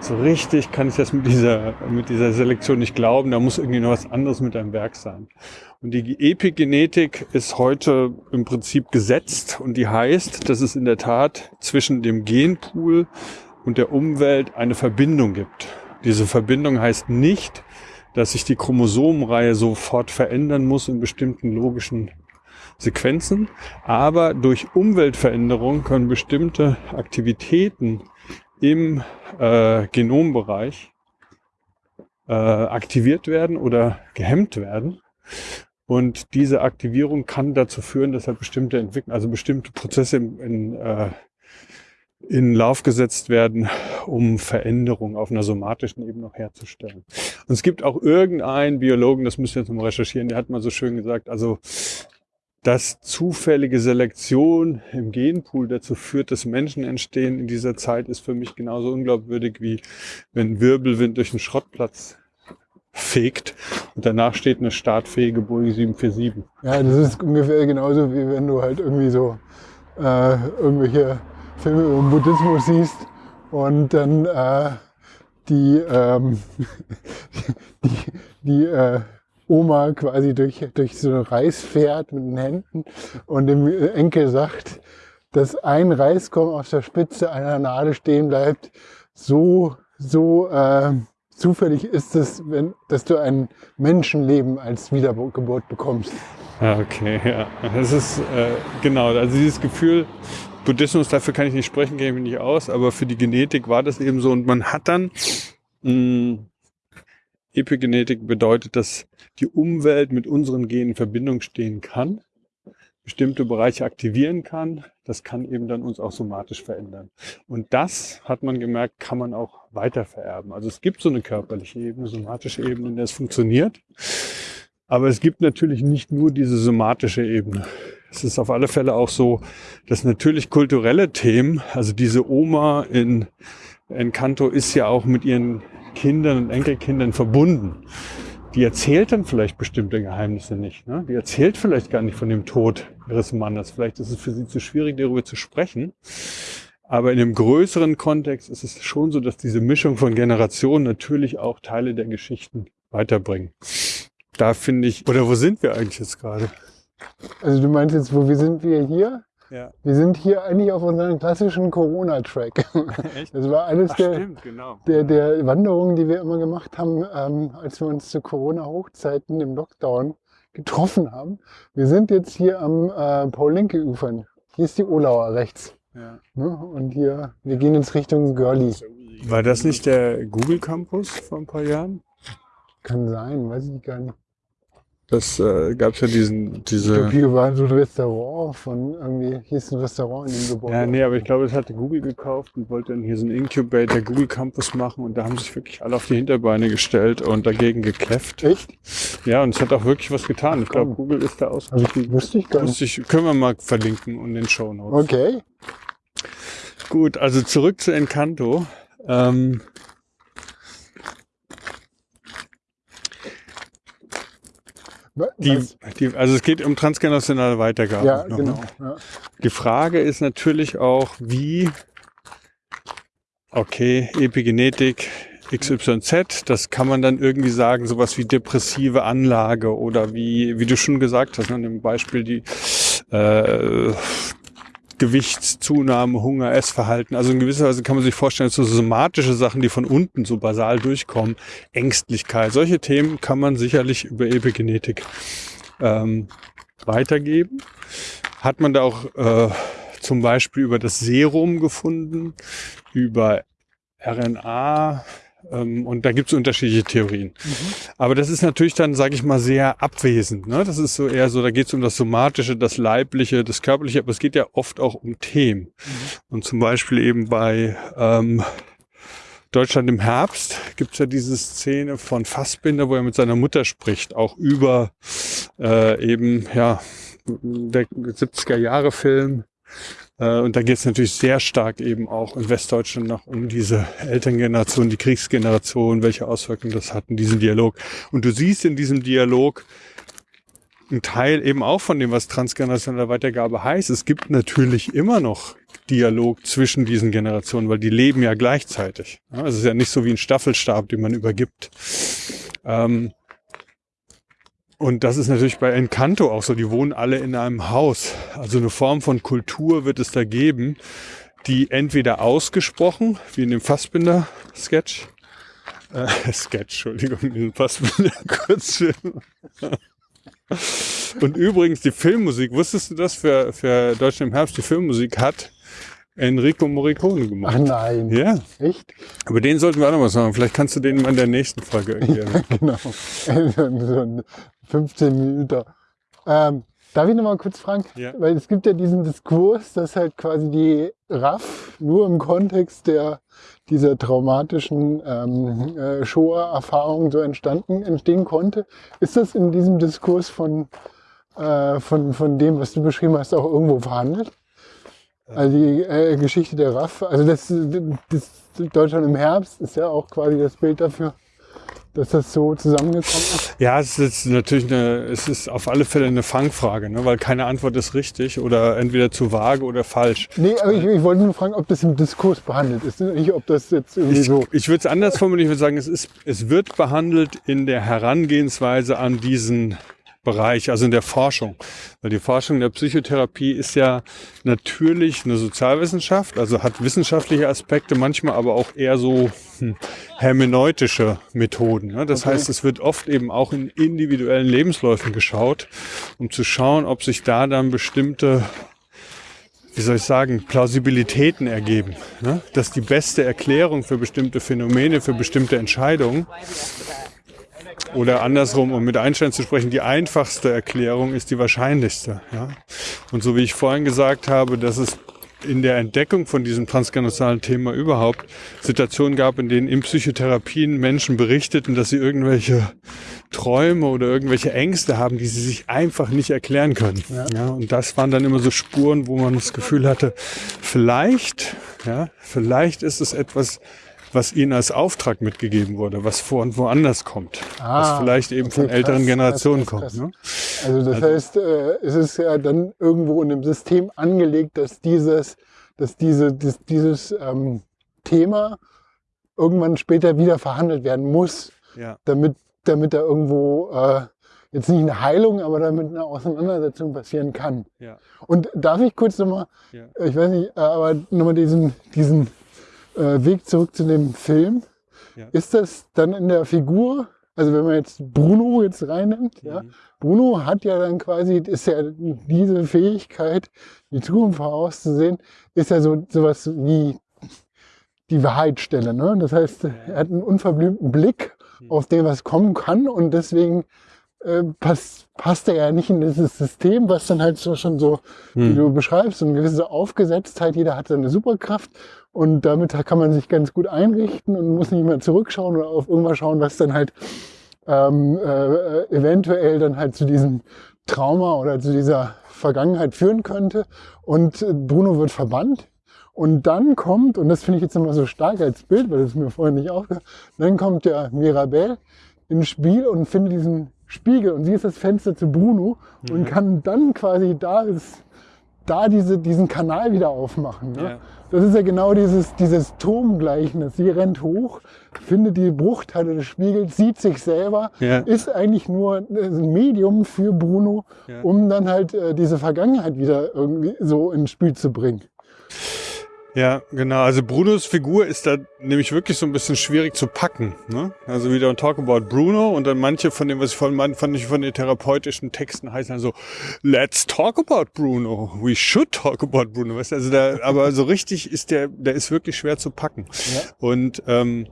so richtig kann ich das mit dieser, mit dieser Selektion nicht glauben. Da muss irgendwie noch was anderes mit deinem Werk sein. Und die Epigenetik ist heute im Prinzip gesetzt und die heißt, dass es in der Tat zwischen dem Genpool und der Umwelt eine Verbindung gibt. Diese Verbindung heißt nicht, dass sich die Chromosomenreihe sofort verändern muss in bestimmten logischen Sequenzen, aber durch Umweltveränderung können bestimmte Aktivitäten im äh, Genombereich äh, aktiviert werden oder gehemmt werden. Und diese Aktivierung kann dazu führen, dass halt bestimmte Entwicklungen, also bestimmte Prozesse in, in, äh, in Lauf gesetzt werden, um Veränderungen auf einer somatischen Ebene noch herzustellen. Und es gibt auch irgendeinen Biologen, das müssen wir jetzt mal recherchieren, der hat mal so schön gesagt, also dass zufällige Selektion im Genpool dazu führt, dass Menschen entstehen in dieser Zeit, ist für mich genauso unglaubwürdig wie wenn Wirbelwind durch einen Schrottplatz fegt und danach steht eine startfähige Boeing 747. Ja, das ist ungefähr genauso wie wenn du halt irgendwie so äh, irgendwelche Filme über den Buddhismus siehst und dann äh, die, ähm, die, die äh, Oma quasi durch, durch so ein Reis fährt mit den Händen und dem Enkel sagt, dass ein Reiskorn auf der Spitze einer Nadel stehen bleibt, so, so äh, zufällig ist es, wenn, dass du ein Menschenleben als Wiedergeburt bekommst. Okay, ja. Das ist äh, genau, also dieses Gefühl, Buddhismus, dafür kann ich nicht sprechen, kenne ich mich nicht aus, aber für die Genetik war das eben so und man hat dann mh, Epigenetik bedeutet, dass die Umwelt mit unseren Genen in Verbindung stehen kann, bestimmte Bereiche aktivieren kann. Das kann eben dann uns auch somatisch verändern. Und das, hat man gemerkt, kann man auch weiter vererben. Also es gibt so eine körperliche Ebene, somatische Ebene, in der es funktioniert. Aber es gibt natürlich nicht nur diese somatische Ebene. Es ist auf alle Fälle auch so, dass natürlich kulturelle Themen, also diese Oma in Encanto ist ja auch mit ihren Kindern und Enkelkindern verbunden. Die erzählt dann vielleicht bestimmte Geheimnisse nicht. Ne? Die erzählt vielleicht gar nicht von dem Tod ihres Mannes. Vielleicht ist es für sie zu schwierig, darüber zu sprechen. Aber in einem größeren Kontext ist es schon so, dass diese Mischung von Generationen natürlich auch Teile der Geschichten weiterbringen. Da finde ich, oder wo sind wir eigentlich jetzt gerade? Also du meinst jetzt, wo wir sind wir hier? Ja. Wir sind hier eigentlich auf unserem klassischen Corona-Track. Echt? Das war eines Ach, der, stimmt, genau. der, der Wanderungen, die wir immer gemacht haben, ähm, als wir uns zu Corona-Hochzeiten im Lockdown getroffen haben. Wir sind jetzt hier am äh, Paul-Linke-Ufern. Hier ist die Olauer rechts. Ja. Ne? Und hier, wir gehen jetzt Richtung Görli. War das nicht der Google Campus vor ein paar Jahren? Kann sein, weiß ich gar nicht. Das äh, gab es ja diesen, Ich diese. glaube, hier war so ein Restaurant von irgendwie, hier ist ein Restaurant in dem Gebäude. Ja, nee, aber ich glaube, das hatte Google gekauft und wollte dann hier so einen Incubator Google Campus machen und da haben sich wirklich alle auf die Hinterbeine gestellt und dagegen gekläfft. Echt? Ja, und es hat auch wirklich was getan. Ich glaube. Google ist da aus. Also ich, wusste ich gar nicht. Wusste ich, können wir mal verlinken und in den Show Notes. Okay. Gut, also zurück zu Encanto. Ähm, die, was- die, also es geht um transgenerationale Weitergabe. ja, noch, genau. ne? Ja. Die Frage ist natürlich auch, wie, okay, Epigenetik XYZ, das kann man dann irgendwie sagen, sowas wie depressive Anlage oder wie, wie du schon gesagt hast, ne, im Beispiel die äh, Gewichtszunahme, Hunger, Essverhalten. Also in gewisser Weise kann man sich vorstellen, so somatische Sachen, die von unten so basal durchkommen, Ängstlichkeit, solche Themen kann man sicherlich über Epigenetik ähm, weitergeben. Hat man da auch äh, zum Beispiel über das Serum gefunden, über RNA ähm, und da gibt es unterschiedliche Theorien. Aber das ist natürlich dann, sage ich mal, sehr abwesend. Ne? Das ist so eher so, da geht es um das Somatische, das Leibliche, das Körperliche, aber es geht ja oft auch um Themen. Und zum Beispiel eben bei ähm, Deutschland im Herbst gibt es ja diese Szene von Fassbinder, wo er mit seiner Mutter spricht, auch über äh, eben, ja, der 70er Jahre Film. Äh, und da geht es natürlich sehr stark eben auch in Westdeutschland noch um diese Elterngeneration, die Kriegsgeneration, welche Auswirkungen das hat in diesem Dialog. Und du siehst in diesem Dialog ein Teil eben auch von dem, was transgenerationelle Weitergabe heißt. Es gibt natürlich immer noch Dialog zwischen diesen Generationen, weil die leben ja gleichzeitig. Es ist ja nicht so wie ein Staffelstab, den man übergibt. Ähm, und das ist natürlich bei Encanto auch so. Die wohnen alle in einem Haus. Also eine Form von Kultur wird es da geben, die entweder ausgesprochen, wie in dem Fassbinder-Sketch, äh, Sketch, Entschuldigung, in diesem Fassbinder-Kurzfilm. Und übrigens, die Filmmusik, wusstest du das, für, für Deutschland im Herbst, die Filmmusik hat Enrico Morricone Ach gemacht. nein. Ja, Echt? über den sollten wir auch noch was sagen. Vielleicht kannst du den mal in der nächsten Folge erklären. genau. so ein 15 Minuten. Ähm, darf ich noch mal kurz fragen? Ja. Weil es gibt ja diesen Diskurs, dass halt quasi die RAF nur im Kontext der dieser traumatischen ähm, äh, Shoah-Erfahrung so entstanden, entstehen konnte. Ist das in diesem Diskurs von, äh, von, von dem, was du beschrieben hast, auch irgendwo verhandelt? Also die äh, Geschichte der RAF, also das, das Deutschland im Herbst ist ja auch quasi das Bild dafür, dass das so zusammengekommen ist. Ja, es ist natürlich eine, es ist auf alle Fälle eine Fangfrage, ne? weil keine Antwort ist richtig oder entweder zu vage oder falsch. Nee, aber ich, ich wollte nur fragen, ob das im Diskurs behandelt ist, nicht ob das jetzt irgendwie Ich, so. ich würde es anders formulieren, ich würde sagen, es, ist, es wird behandelt in der Herangehensweise an diesen Bereich, also in der Forschung. Weil die Forschung der Psychotherapie ist ja natürlich eine Sozialwissenschaft, also hat wissenschaftliche Aspekte, manchmal aber auch eher so hm, hermeneutische Methoden. Ne? Das Okay. heißt, es wird oft eben auch in individuellen Lebensläufen geschaut, um zu schauen, ob sich da dann bestimmte wie soll ich sagen, Plausibilitäten ergeben. Ne? Dass die beste Erklärung für bestimmte Phänomene, für bestimmte Entscheidungen oder andersrum, um mit Einstein zu sprechen, die einfachste Erklärung ist die wahrscheinlichste. Ja? Und so wie ich vorhin gesagt habe, dass es in der Entdeckung von diesem transgenozalen Thema überhaupt Situationen gab, in denen in Psychotherapien Menschen berichteten, dass sie irgendwelche Träume oder irgendwelche Ängste haben, die sie sich einfach nicht erklären können. Ja. und das waren dann immer so Spuren, wo man das Gefühl hatte, vielleicht, ja, vielleicht ist es etwas, was ihnen als Auftrag mitgegeben wurde, was vor und woanders kommt, was Ah, vielleicht eben okay, von älteren krass, Generationen krass, krass, kommt. Ne? Also das heißt, äh, es ist ja dann irgendwo in dem System angelegt, dass dieses, dass diese, dies, dieses ähm, Thema irgendwann später wieder verhandelt werden muss, Ja. damit, damit da irgendwo äh, jetzt nicht eine Heilung, aber damit eine Auseinandersetzung passieren kann. Ja. Und darf ich kurz nochmal, Ja. ich weiß nicht, äh, aber nochmal diesen, diesen äh, Weg zurück zu dem Film. Ja. Ist das dann in der Figur, also wenn man jetzt Bruno jetzt reinnimmt, ja, Mhm. Bruno hat ja dann quasi, ist ja diese Fähigkeit, die Zukunft vorauszusehen, ist ja so sowas wie die Wahrheitsstelle. Ne? Das heißt, er hat einen unverblümten Blick Mhm. auf dem, was kommen kann und deswegen äh, passt, er ja nicht in dieses System, was dann halt so schon so, wie Hm. du beschreibst, so eine gewisse Aufgesetztheit, jeder hat seine Superkraft und damit kann man sich ganz gut einrichten und muss nicht mehr zurückschauen oder auf irgendwas schauen, was dann halt ähm, äh, eventuell dann halt zu diesem Trauma oder zu dieser Vergangenheit führen könnte. Und Bruno wird verbannt. Und dann kommt, und das finde ich jetzt nochmal so stark als Bild, weil das mir vorher nicht aufgehört, dann kommt der Mirabel ins Spiel und findet diesen Spiegel und sie ist das Fenster zu Bruno und kann dann quasi da, ist, da diese, diesen Kanal wieder aufmachen. Ne? Ja. Das ist ja genau dieses, dieses Turmgleichnis. Sie rennt hoch, findet die Bruchteile des Spiegels, sieht sich selber, Ja. ist eigentlich nur ein Medium für Bruno, Ja. um dann halt äh, diese Vergangenheit wieder irgendwie so ins Spiel zu bringen. Ja, genau. Also Brunos Figur ist da nämlich wirklich so ein bisschen schwierig zu packen. Ne? Also wieder ein Talk about Bruno und dann manche von dem, was ich vorhin meinte, fand ich von den therapeutischen Texten heißen dann so, let's talk about Bruno. We should talk about Bruno. Weißt du, also da, aber so richtig ist der, der ist wirklich schwer zu packen. Ja. Und ähm,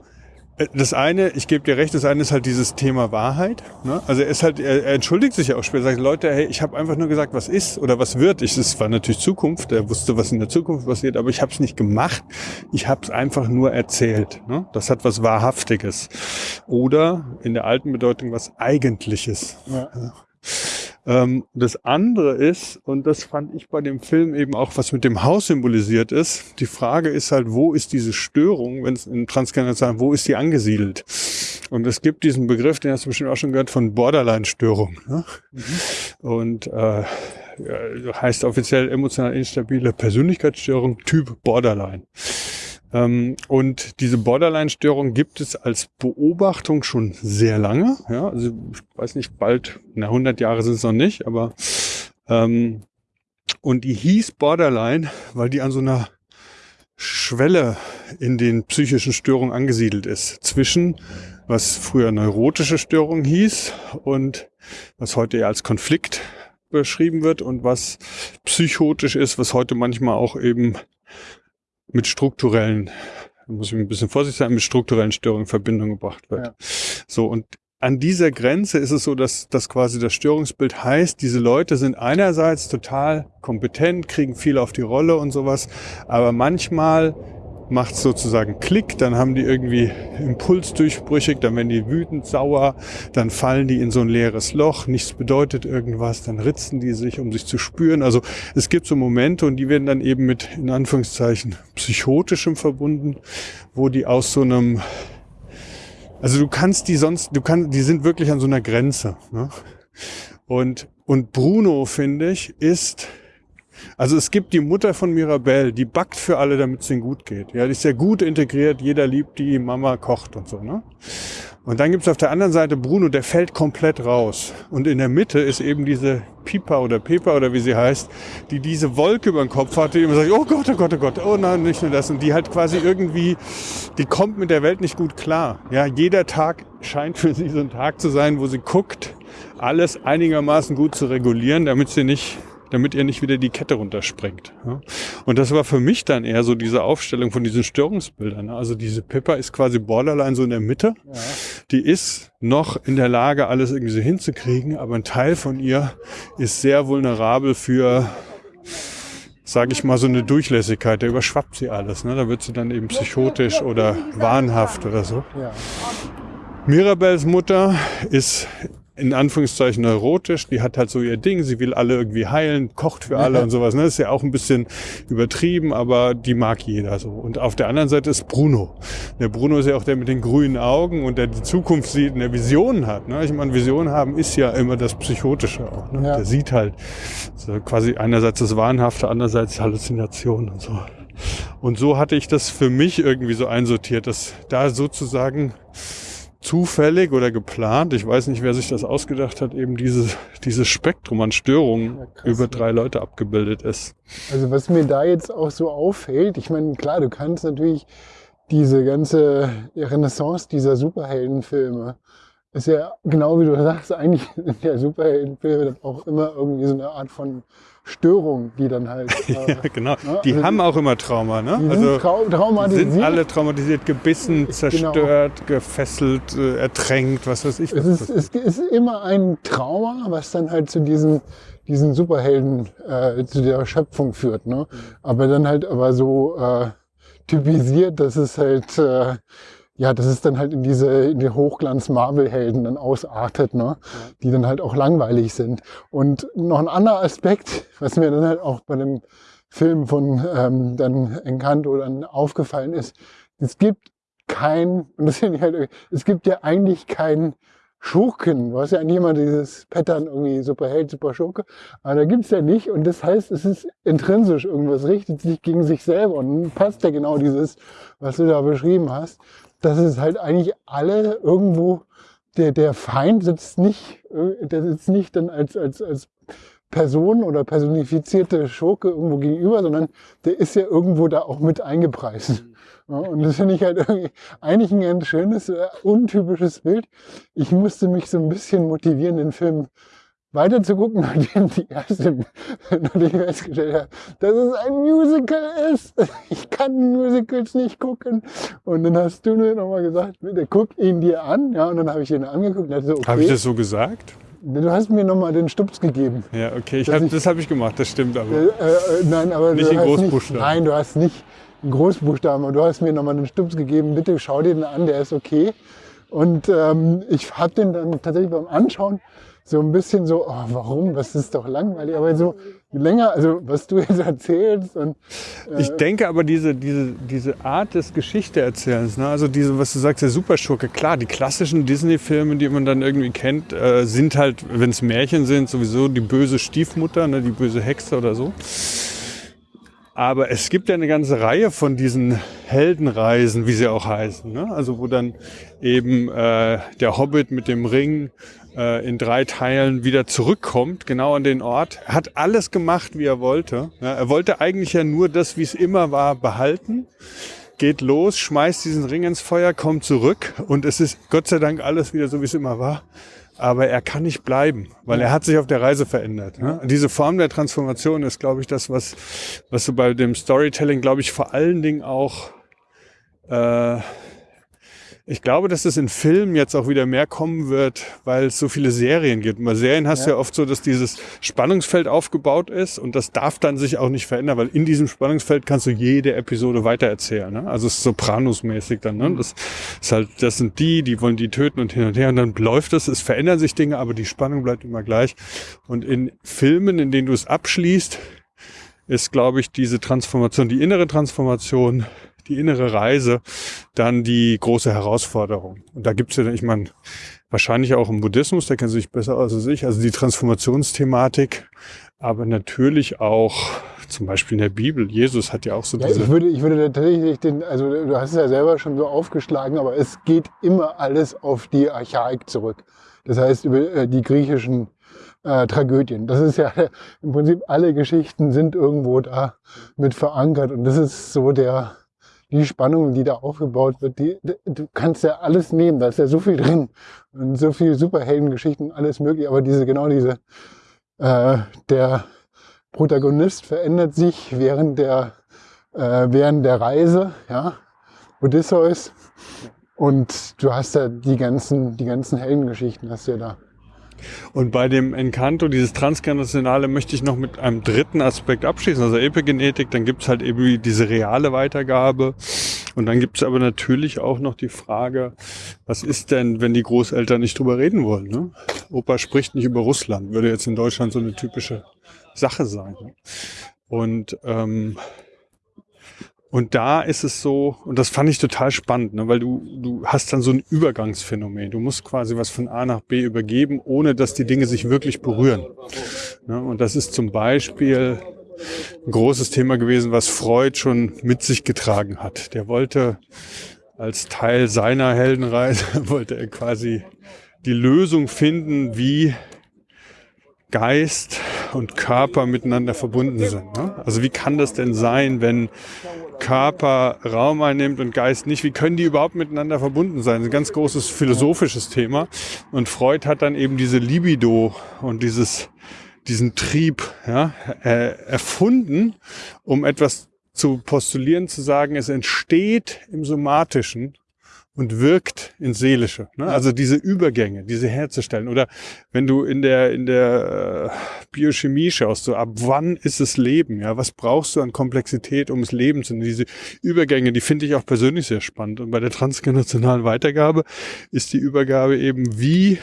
das eine, ich gebe dir recht, das eine ist halt dieses Thema Wahrheit. Ne? Also er ist halt, er, er entschuldigt sich ja auch später, sagt, Leute, hey, ich habe einfach nur gesagt, was ist oder was wird. Ich, es war natürlich Zukunft, er wusste, was in der Zukunft passiert, aber ich habe es nicht gemacht. Ich habe es einfach nur erzählt. Ne? Das hat was Wahrhaftiges. Oder in der alten Bedeutung was Eigentliches. Ja. Ähm, das andere ist, und das fand ich bei dem Film eben auch, was mit dem Haus symbolisiert ist, die Frage ist halt, wo ist diese Störung, wenn es in Transgenerational, wo ist die angesiedelt? Und es gibt diesen Begriff, den hast du bestimmt auch schon gehört, von Borderline-Störung. Ne? Und äh, heißt offiziell emotional instabile Persönlichkeitsstörung Typ Borderline. Ähm, und diese Borderline-Störung gibt es als Beobachtung schon sehr lange. Ja, also ich weiß nicht, bald, na 100 Jahre sind es noch nicht, aber ähm, und die hieß Borderline, weil die an so einer Schwelle in den psychischen Störungen angesiedelt ist. Zwischen, was früher neurotische Störung hieß und was heute eher als Konflikt beschrieben wird und was psychotisch ist, was heute manchmal auch eben mit strukturellen, muss ich ein bisschen vorsichtig sein, mit strukturellen Störungen in Verbindung gebracht wird. Ja. So, und an dieser Grenze ist es so, dass, dass quasi das Störungsbild heißt, diese Leute sind einerseits total kompetent, kriegen viel auf die Rolle und sowas, aber manchmal macht sozusagen Klick, dann haben die irgendwie Impulsdurchbrüchig, dann werden die wütend, sauer, dann fallen die in so ein leeres Loch, nichts bedeutet irgendwas, dann ritzen die sich, um sich zu spüren. Also es gibt so Momente und die werden dann eben mit, in Anführungszeichen, psychotischem verbunden, wo die aus so einem also du kannst die sonst, du kannst, die sind wirklich an so einer Grenze. Ne? Und, und Bruno, finde ich, ist, also es gibt die Mutter von Mirabelle, die backt für alle, damit es ihnen gut geht. Ja, die ist sehr gut integriert, jeder liebt die, Mama kocht und so. Ne? Und dann gibt's auf der anderen Seite Bruno, der fällt komplett raus. Und in der Mitte ist eben diese Pipa oder Pepa oder wie sie heißt, die diese Wolke über den Kopf hat, die immer sagt, oh Gott, oh Gott, oh Gott, oh nein, nicht nur das. Und die halt quasi irgendwie, die kommt mit der Welt nicht gut klar. Ja, jeder Tag scheint für sie so ein Tag zu sein, wo sie guckt, alles einigermaßen gut zu regulieren, damit sie nicht damit ihr nicht wieder die Kette runterspringt. Ja. Und das war für mich dann eher so diese Aufstellung von diesen Störungsbildern. Also diese Pippa ist quasi borderline so in der Mitte. Ja. Die ist noch in der Lage, alles irgendwie so hinzukriegen, aber ein Teil von ihr ist sehr vulnerabel für sage ich mal, so eine Durchlässigkeit, da überschwappt sie alles. Ne? Da wird sie dann eben psychotisch oder wahnhaft oder so. Ja. Mirabels Mutter ist in Anführungszeichen neurotisch, die hat halt so ihr Ding, sie will alle irgendwie heilen, kocht für alle und sowas. Ne? Das ist ja auch ein bisschen übertrieben, aber die mag jeder so. Und auf der anderen Seite ist Bruno. Der Bruno ist ja auch der mit den grünen Augen und der die Zukunft sieht und der Visionen hat. Ne? Ich meine, Visionen haben ist ja immer das Psychotische auch. Ne? Ja. Der sieht halt so quasi einerseits das Wahnhafte, andererseits Halluzinationen und so. Und so hatte ich das für mich irgendwie so einsortiert, dass da sozusagen zufällig oder geplant, ich weiß nicht, wer sich das ausgedacht hat, eben dieses, dieses Spektrum an Störungen Ja, krass, über ne? drei Leute abgebildet ist. Also was mir da jetzt auch so auffällt, ich meine, klar, du kannst natürlich diese ganze Renaissance dieser Superheldenfilme, ist ja genau wie du sagst, eigentlich sind ja Superheldenfilme dann auch immer irgendwie so eine Art von Störung, die dann halt. äh, Ja, genau. Ja, Die also haben auch immer Trauma, ne? die Also sind trau die traumatisiert. sind alle traumatisiert, gebissen, Genau. zerstört, gefesselt, äh, ertränkt, was weiß ich. Es ist, es ist immer ein Trauma, was dann halt zu diesen, diesen Superhelden, äh, zu der Schöpfung führt. Ne? Aber dann halt aber so äh, typisiert, dass es halt, äh, ja, dass es dann halt in diese, in die Hochglanz-Marvel-Helden dann ausartet, ne? die dann halt auch langweilig sind. Und noch ein anderer Aspekt, was mir dann halt auch bei dem Film von ähm, dann Encanto dann aufgefallen ist, es gibt kein, und das finde ich halt, es gibt ja eigentlich keinen Schurken. Du hast ja eigentlich immer dieses Pattern irgendwie Superheld, Superschurke. Aber da gibt's ja nicht. Und das heißt, es ist intrinsisch irgendwas, richtet sich gegen sich selber. Und passt ja genau dieses, was du da beschrieben hast, dass es halt eigentlich alle irgendwo, der, der Feind sitzt nicht, äh, der sitzt nicht dann als, als, als Person oder personifizierte Schurke irgendwo gegenüber, sondern der ist ja irgendwo da auch mit eingepreist. Ja, und das finde ich halt eigentlich ein ganz schönes, äh, untypisches Bild. Ich musste mich so ein bisschen motivieren, den Film weiter zu gucken, nachdem die erste, nachdem ich festgestellt habe, dass es ein Musical ist. Ich kann Musicals nicht gucken. Und dann hast du mir nochmal gesagt, bitte guck ihn dir an. Ja, und dann habe ich ihn angeguckt und dachte so, okay. Habe ich das so gesagt? Du hast mir nochmal den Stups gegeben. Ja, okay, ich hab, ich- das habe ich gemacht, das stimmt aber. Äh, äh, nein, aber Nicht in Großbuchstaben. Nicht, nein, du hast nicht in Großbuchstaben, aber du hast mir nochmal den Stups gegeben. Bitte schau dir den an, der ist okay. Und ähm, ich habe den dann tatsächlich beim Anschauen so ein bisschen so, oh, warum? Das ist doch langweilig. Aber so länger, also was du jetzt erzählst und äh, Ich denke aber diese, diese, diese Art des Geschichteerzählens, ne? also diese, was du sagst, der Superschurke, klar, die klassischen Disney-Filme, die man dann irgendwie kennt, äh, sind halt, wenn es Märchen sind, sowieso die böse Stiefmutter, ne? die böse Hexe oder so. Aber es gibt ja eine ganze Reihe von diesen Heldenreisen, wie sie auch heißen. Ne? Also wo dann eben äh, der Hobbit mit dem Ring äh, in drei Teilen wieder zurückkommt, genau an den Ort. Er hat alles gemacht, wie er wollte. Ja, er wollte eigentlich ja nur das, wie es immer war, behalten. Geht los, schmeißt diesen Ring ins Feuer, kommt zurück und es ist Gott sei Dank alles wieder so, wie es immer war. Aber er kann nicht bleiben, weil er hat sich auf der Reise verändert. Ne? Diese Form der Transformation ist, glaube ich, das, was, was so bei dem Storytelling, glaube ich, vor allen Dingen auch äh, ich glaube, dass es in Filmen jetzt auch wieder mehr kommen wird, weil es so viele Serien gibt. Bei Serien hast ja. du ja oft so, dass dieses Spannungsfeld aufgebaut ist und das darf dann sich auch nicht verändern, weil in diesem Spannungsfeld kannst du jede Episode weitererzählen. Ne? Also es ist Sopranos-mäßig dann. Ne? Das ist halt, das sind die, die wollen die töten und hin und her und dann läuft es. Es verändern sich Dinge, aber die Spannung bleibt immer gleich. Und in Filmen, in denen du es abschließt, ist, glaube ich, diese Transformation, die innere Transformation die innere Reise dann die große Herausforderung. Und da gibt's ja, ich meine, wahrscheinlich auch im Buddhismus, der kennt sich besser aus als ich, also die Transformationsthematik, aber natürlich auch zum Beispiel in der Bibel. Jesus hat ja auch so ja, diese... Ich würde, ich würde tatsächlich den, also du hast es ja selber schon so aufgeschlagen, aber es geht immer alles auf die Archaik zurück. Das heißt, über äh, die griechischen äh, Tragödien. Das ist ja im Prinzip alle Geschichten sind irgendwo da mit verankert und das ist so der, die Spannung, die da aufgebaut wird, die, du kannst ja alles nehmen, da ist ja so viel drin und so viel Superheldengeschichten, alles mögliche, aber diese, genau diese, äh, der Protagonist verändert sich während der, äh, während der Reise, ja, Odysseus, und du hast ja die ganzen, die ganzen Heldengeschichten hast du ja da. Und bei dem Encanto, dieses Transgenerationale, möchte ich noch mit einem dritten Aspekt abschließen, also Epigenetik. Dann gibt's halt eben diese reale Weitergabe. Und dann gibt's aber natürlich auch noch die Frage, was ist denn, wenn die Großeltern nicht drüber reden wollen? Ne? Opa spricht nicht über Russland, würde jetzt in Deutschland so eine typische Sache sein. Ne? Und ähm, und da ist es so, und das fand ich total spannend, ne, weil du, du hast dann so ein Übergangsphänomen. Du musst quasi was von A nach B übergeben, ohne dass die Dinge sich wirklich berühren. Ne, und das ist zum Beispiel ein großes Thema gewesen, was Freud schon mit sich getragen hat. Der wollte als Teil seiner Heldenreise, wollte er quasi die Lösung finden, wie Geist und Körper miteinander verbunden sind. Ne? Also wie kann das denn sein, wenn Körper Raum einnimmt und Geist nicht. Wie können die überhaupt miteinander verbunden sein? Das ist ein ganz großes philosophisches Thema. Und Freud hat dann eben diese Libido und dieses, diesen Trieb ja, erfunden, um etwas zu postulieren, zu sagen, es entsteht im Somatischen und wirkt ins Seelische. Ne? Also diese Übergänge, diese herzustellen. Oder wenn du in der, in der äh, Biochemie schaust, so ab wann ist es Leben? Ja, was brauchst du an Komplexität, um es Leben zu nennen? Diese Übergänge, die finde ich auch persönlich sehr spannend. Und bei der transgenerationalen Weitergabe ist die Übergabe eben, wie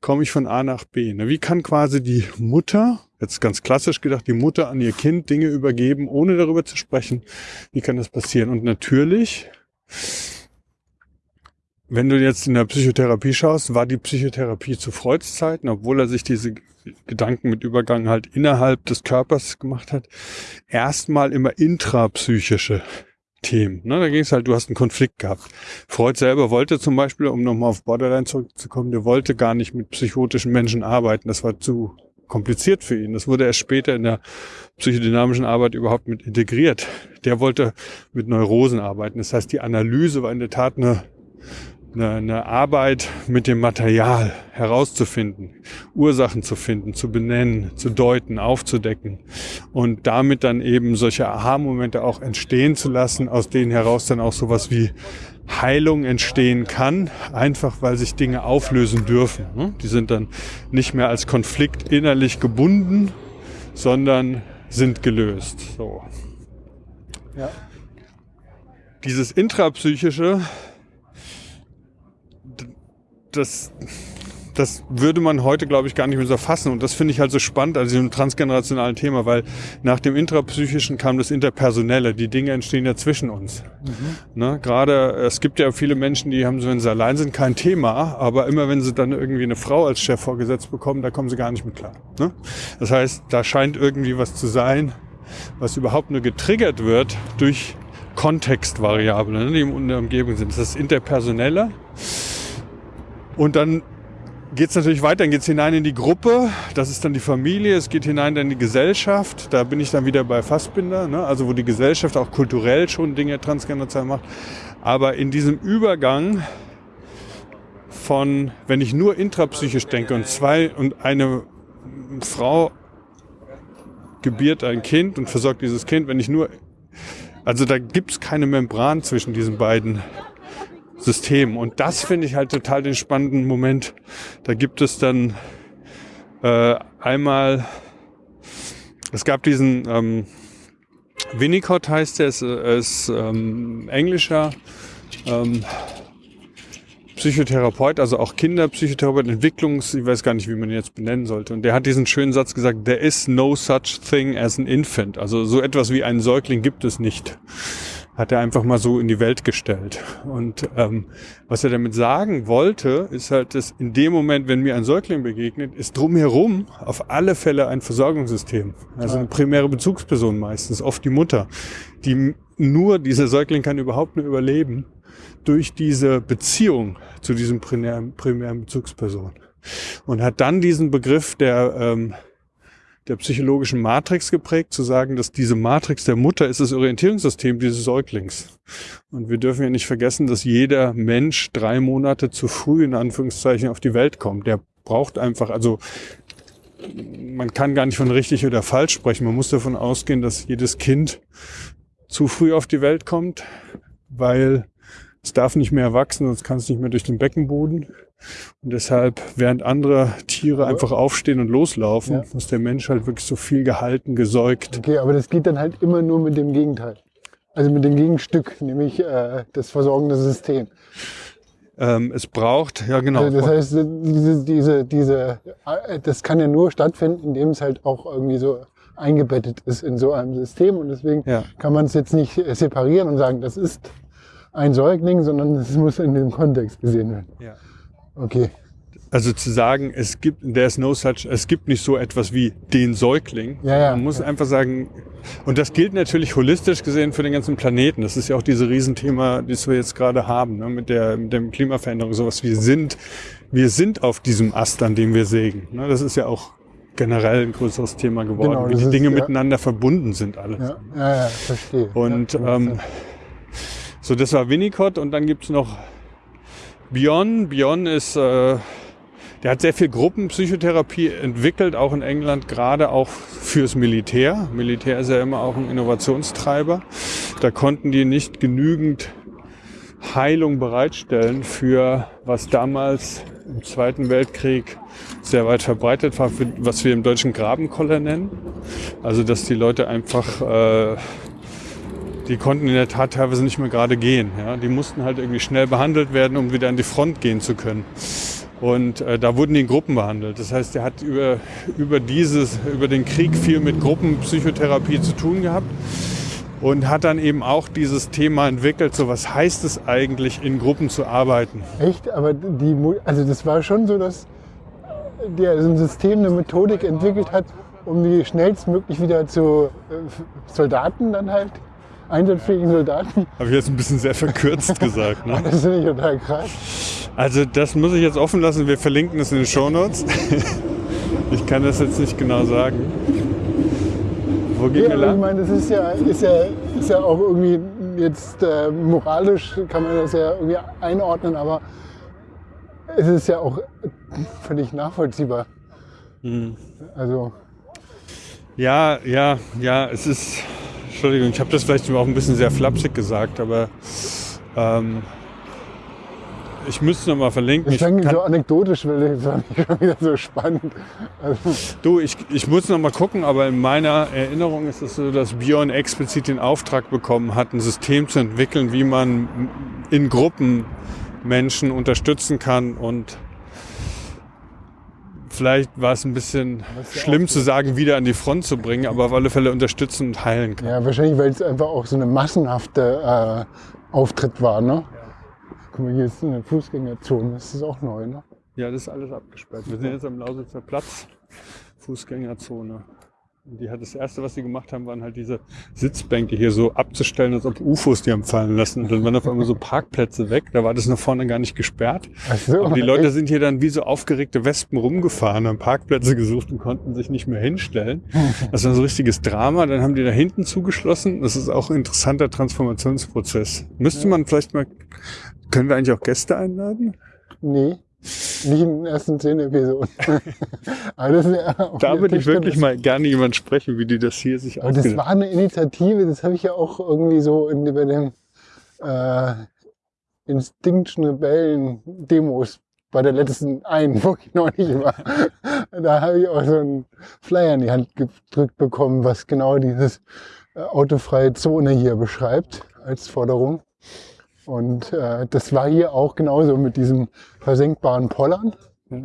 komme ich von A nach B? Ne? Wie kann quasi die Mutter, jetzt ganz klassisch gedacht, die Mutter an ihr Kind Dinge übergeben, ohne darüber zu sprechen? Wie kann das passieren? Und natürlich wenn du jetzt in der Psychotherapie schaust, war die Psychotherapie zu Freuds Zeiten, obwohl er sich diese Gedanken mit Übergang halt innerhalb des Körpers gemacht hat, erstmal immer intrapsychische Themen. Ne, da ging es halt, du hast einen Konflikt gehabt. Freud selber wollte zum Beispiel, um nochmal auf Borderline zurückzukommen, der wollte gar nicht mit psychotischen Menschen arbeiten. Das war zu kompliziert für ihn. Das wurde erst später in der psychodynamischen Arbeit überhaupt mit integriert. Der wollte mit Neurosen arbeiten. Das heißt, die Analyse war in der Tat eine eine, eine Arbeit mit dem Material herauszufinden, Ursachen zu finden, zu benennen, zu deuten, aufzudecken und damit dann eben solche Aha-Momente auch entstehen zu lassen, aus denen heraus dann auch sowas wie Heilung entstehen kann, einfach weil sich Dinge auflösen dürfen. Ne? Die sind dann nicht mehr als Konflikt innerlich gebunden, sondern sind gelöst. So. Ja. Dieses intrapsychische das, das würde man heute, glaube ich, gar nicht mehr so fassen. Und das finde ich halt so spannend an diesem transgenerationalen Thema, weil nach dem Intrapsychischen kam das Interpersonelle. Die Dinge entstehen ja zwischen uns. Mhm. Ne? Gerade, es gibt ja viele Menschen, die haben so, wenn sie allein sind, kein Thema, aber immer wenn sie dann irgendwie eine Frau als Chef vorgesetzt bekommen, da kommen sie gar nicht mit klar. Ne? Das heißt, da scheint irgendwie was zu sein, was überhaupt nur getriggert wird durch Kontextvariable, ne, die in der Umgebung sind. Das ist das Interpersonelle. Und dann geht es natürlich weiter, dann geht es hinein in die Gruppe, das ist dann die Familie, es geht hinein in die Gesellschaft, da bin ich dann wieder bei Fassbinder, ne? also wo die Gesellschaft auch kulturell schon Dinge transgenderzal macht. Aber in diesem Übergang von, wenn ich nur intrapsychisch denke und zwei und eine Frau gebiert ein Kind und versorgt dieses Kind, wenn ich nur, also da gibt es keine Membran zwischen diesen beiden System. Und das finde ich halt total den spannenden Moment. Da gibt es dann äh, einmal, es gab diesen ähm, Winnicott heißt er, ist, ist ähm, englischer ähm, Psychotherapeut, also auch Kinderpsychotherapeut, Entwicklungs, ich weiß gar nicht, wie man ihn jetzt benennen sollte. Und der hat diesen schönen Satz gesagt, there is no such thing as an infant. Also so etwas wie einen Säugling gibt es nicht hat er einfach mal so in die Welt gestellt. Und ähm, was er damit sagen wollte, ist halt, dass in dem Moment, wenn mir ein Säugling begegnet, ist drumherum auf alle Fälle ein Versorgungssystem. Also eine primäre Bezugsperson meistens, oft die Mutter, die nur, dieser Säugling kann überhaupt nur überleben durch diese Beziehung zu diesem primären, primären Bezugsperson. Und hat dann diesen Begriff der ähm, der psychologischen Matrix geprägt, zu sagen, dass diese Matrix der Mutter ist das Orientierungssystem dieses Säuglings. Und wir dürfen ja nicht vergessen, dass jeder Mensch drei Monate zu früh in Anführungszeichen auf die Welt kommt. Der braucht einfach, also man kann gar nicht von richtig oder falsch sprechen. Man muss davon ausgehen, dass jedes Kind zu früh auf die Welt kommt, weil es darf nicht mehr wachsen, sonst kann es nicht mehr durch den Beckenboden. Und deshalb, während andere Tiere einfach aufstehen und loslaufen, ja. muss der Mensch halt wirklich so viel gehalten, gesäugt. Okay, aber das geht dann halt immer nur mit dem Gegenteil. Also mit dem Gegenstück, nämlich äh, das versorgende System. Ähm, es braucht, ja genau. Also das heißt, diese, diese, diese, äh, das kann ja nur stattfinden, indem es halt auch irgendwie so eingebettet ist in so einem System. Und deswegen ja. kann man es jetzt nicht separieren und sagen, das ist ein Säugling, sondern es muss in dem Kontext gesehen werden. Ja. Okay. Also zu sagen, es gibt, there's no such, es gibt nicht so etwas wie den Säugling. Ja, ja, Man muss ja. einfach sagen, und das gilt natürlich holistisch gesehen für den ganzen Planeten. Das ist ja auch dieses Riesenthema, das wir jetzt gerade haben, ne, mit der, mit der Klimaveränderung, sowas. Wir sind, wir sind auf diesem Ast, an dem wir sägen. Ne, das ist ja auch generell ein größeres Thema geworden, genau, wie die ist, Dinge miteinander verbunden sind alles. Ja, ja, ja verstehe. Und, ähm, so, das war Winnicott und dann gibt's noch Bion. Bion ist, äh, der hat sehr viel Gruppenpsychotherapie entwickelt, auch in England, gerade auch fürs Militär. Militär ist ja immer auch ein Innovationstreiber. Da konnten die nicht genügend Heilung bereitstellen für was damals im Zweiten Weltkrieg sehr weit verbreitet war, was wir im deutschen Grabenkoller nennen. Also dass die Leute einfach äh, die konnten in der Tat teilweise nicht mehr gerade gehen. Ja? Die mussten halt irgendwie schnell behandelt werden, um wieder an die Front gehen zu können. Und äh, da wurden die in Gruppen behandelt. Das heißt, er hat über, über, dieses, über den Krieg viel mit Gruppenpsychotherapie zu tun gehabt und hat dann eben auch dieses Thema entwickelt, so was heißt es eigentlich, in Gruppen zu arbeiten. Echt? Aber die, also das war schon so, dass der so ein System, eine Methodik entwickelt hat, um die schnellstmöglich wieder zu äh, Soldaten dann halt einsatzfähigen Soldaten. Habe ich jetzt ein bisschen sehr verkürzt gesagt. Ne? Das finde ich total krass. Also das muss ich jetzt offen lassen. Wir verlinken es in den Show Notes. ich kann das jetzt nicht genau sagen. Wo geht ja, Ich meine, das ist ja, ist, ja, ist ja auch irgendwie jetzt äh, moralisch kann man das ja irgendwie einordnen, aber es ist ja auch völlig nachvollziehbar. Mhm. Also. Ja, ja, ja, es ist Entschuldigung, ich habe das vielleicht auch ein bisschen sehr flapsig gesagt, aber ähm, ich müsste noch mal verlinken. Ich, ich so anekdotisch, weil das war nicht wieder so spannend. Also du, ich, ich muss noch mal gucken, aber in meiner Erinnerung ist es so, dass Björn explizit den Auftrag bekommen hat, ein System zu entwickeln, wie man in Gruppen Menschen unterstützen kann und vielleicht war es ein bisschen schlimm zu sagen, wieder an die Front zu bringen, aber auf alle Fälle unterstützen und heilen kann. Ja, wahrscheinlich, weil es einfach auch so eine massenhafte äh, Auftritt war, ne? Ja. Guck mal, hier ist eine Fußgängerzone, das ist auch neu, ne? Ja, das ist alles abgesperrt. Wir sind jetzt am Lausitzer Platz, Fußgängerzone. Und die hat das erste, was sie gemacht haben, waren halt diese Sitzbänke hier so abzustellen, als ob UFOs die haben fallen lassen. Und dann waren auf einmal so Parkplätze weg. Da war das nach vorne gar nicht gesperrt. Ach so, Aber die Leute sind hier dann wie so aufgeregte Wespen rumgefahren, haben Parkplätze gesucht und konnten sich nicht mehr hinstellen. Das war so ein richtiges Drama. Dann haben die da hinten zugeschlossen. Das ist auch ein interessanter Transformationsprozess. Müsste man vielleicht mal, können wir eigentlich auch Gäste einladen? Nee, nicht in den ersten zehn Episoden. Da würde ich wirklich mal gerne jemand sprechen, wie die das hier sich Aber das war eine Initiative, das habe ich ja auch irgendwie so in, bei den äh, Instinction Rebellen Demos bei der letzten einen, wo ich noch nicht war. Da habe ich auch so einen Flyer in die Hand gedrückt bekommen, was genau dieses äh, autofreie Zone hier beschreibt als Forderung. Und äh, das war hier auch genauso mit diesem versenkbaren Pollern. Ja.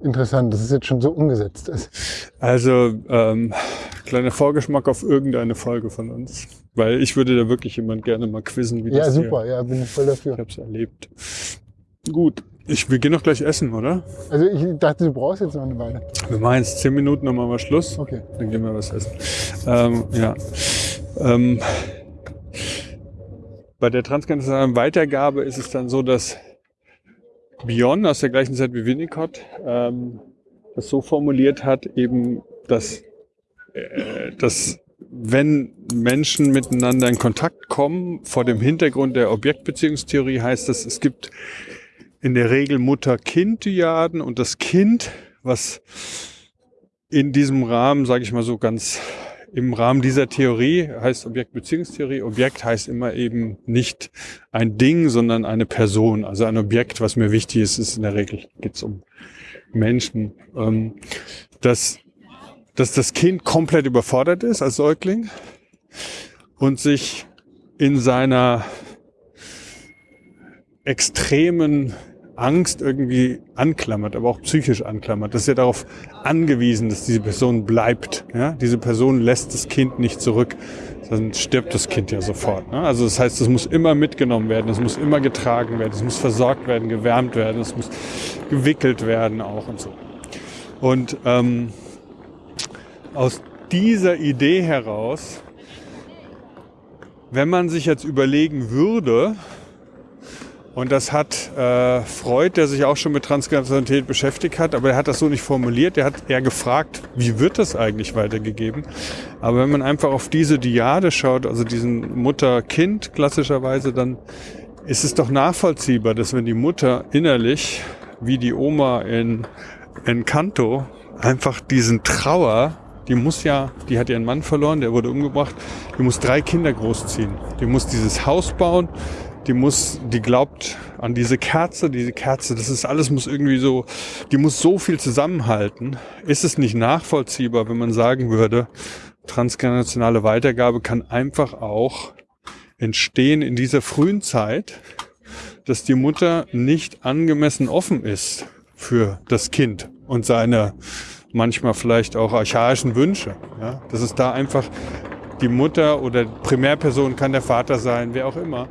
Interessant, dass es jetzt schon so umgesetzt ist. Also, ähm, kleiner Vorgeschmack auf irgendeine Folge von uns. Weil ich würde da wirklich jemand gerne mal quizzen, wie Ja, das super, ja, bin ich voll hier. dafür. Ich habe es erlebt. Gut. Ich, wir gehen doch gleich essen, oder? Also ich dachte, du brauchst jetzt noch eine Weile. Wir machen jetzt zehn Minuten, dann machen wir Schluss. Okay. Dann gehen wir was essen. Ähm, ja. Ähm, bei der transkontinentalen Weitergabe ist es dann so, dass Bion aus der gleichen Zeit wie Winnicott ähm, das so formuliert hat, eben, dass, äh, dass wenn Menschen miteinander in Kontakt kommen, vor dem Hintergrund der Objektbeziehungstheorie heißt das, es gibt in der Regel Mutter-Kind-Dyaden und das Kind, was in diesem Rahmen, sage ich mal so ganz im Rahmen dieser Theorie heißt Objektbeziehungstheorie. Objekt heißt immer eben nicht ein Ding, sondern eine Person. Also ein Objekt, was mir wichtig ist, ist in der Regel geht's um Menschen. Ähm, dass, dass das Kind komplett überfordert ist als Säugling und sich in seiner extremen Angst irgendwie anklammert, aber auch psychisch anklammert. Das ist ja darauf angewiesen, dass diese Person bleibt. Ja? Diese Person lässt das Kind nicht zurück, sonst stirbt das Kind ja sofort. Ne? Also das heißt, es muss immer mitgenommen werden, es muss immer getragen werden, es muss versorgt werden, gewärmt werden, es muss gewickelt werden auch und so. Und ähm, aus dieser Idee heraus, wenn man sich jetzt überlegen würde, und das hat äh, Freud, der sich auch schon mit Transgenerationalität beschäftigt hat, aber er hat das so nicht formuliert. Er hat eher gefragt, wie wird das eigentlich weitergegeben? Aber wenn man einfach auf diese Diade schaut, also diesen Mutter-Kind klassischerweise, dann ist es doch nachvollziehbar, dass wenn die Mutter innerlich, wie die Oma in Encanto, einfach diesen Trauer, die muss ja, die hat ihren Mann verloren, der wurde umgebracht, die muss drei Kinder großziehen. Die muss dieses Haus bauen, die muss, die glaubt an diese Kerze, diese Kerze, das ist alles muss irgendwie so, die muss so viel zusammenhalten. Ist es nicht nachvollziehbar, wenn man sagen würde, transgenerationale Weitergabe kann einfach auch entstehen in dieser frühen Zeit, dass die Mutter nicht angemessen offen ist für das Kind und seine manchmal vielleicht auch archaischen Wünsche. Ja? Dass es da einfach die Mutter oder Primärperson kann der Vater sein, wer auch immer,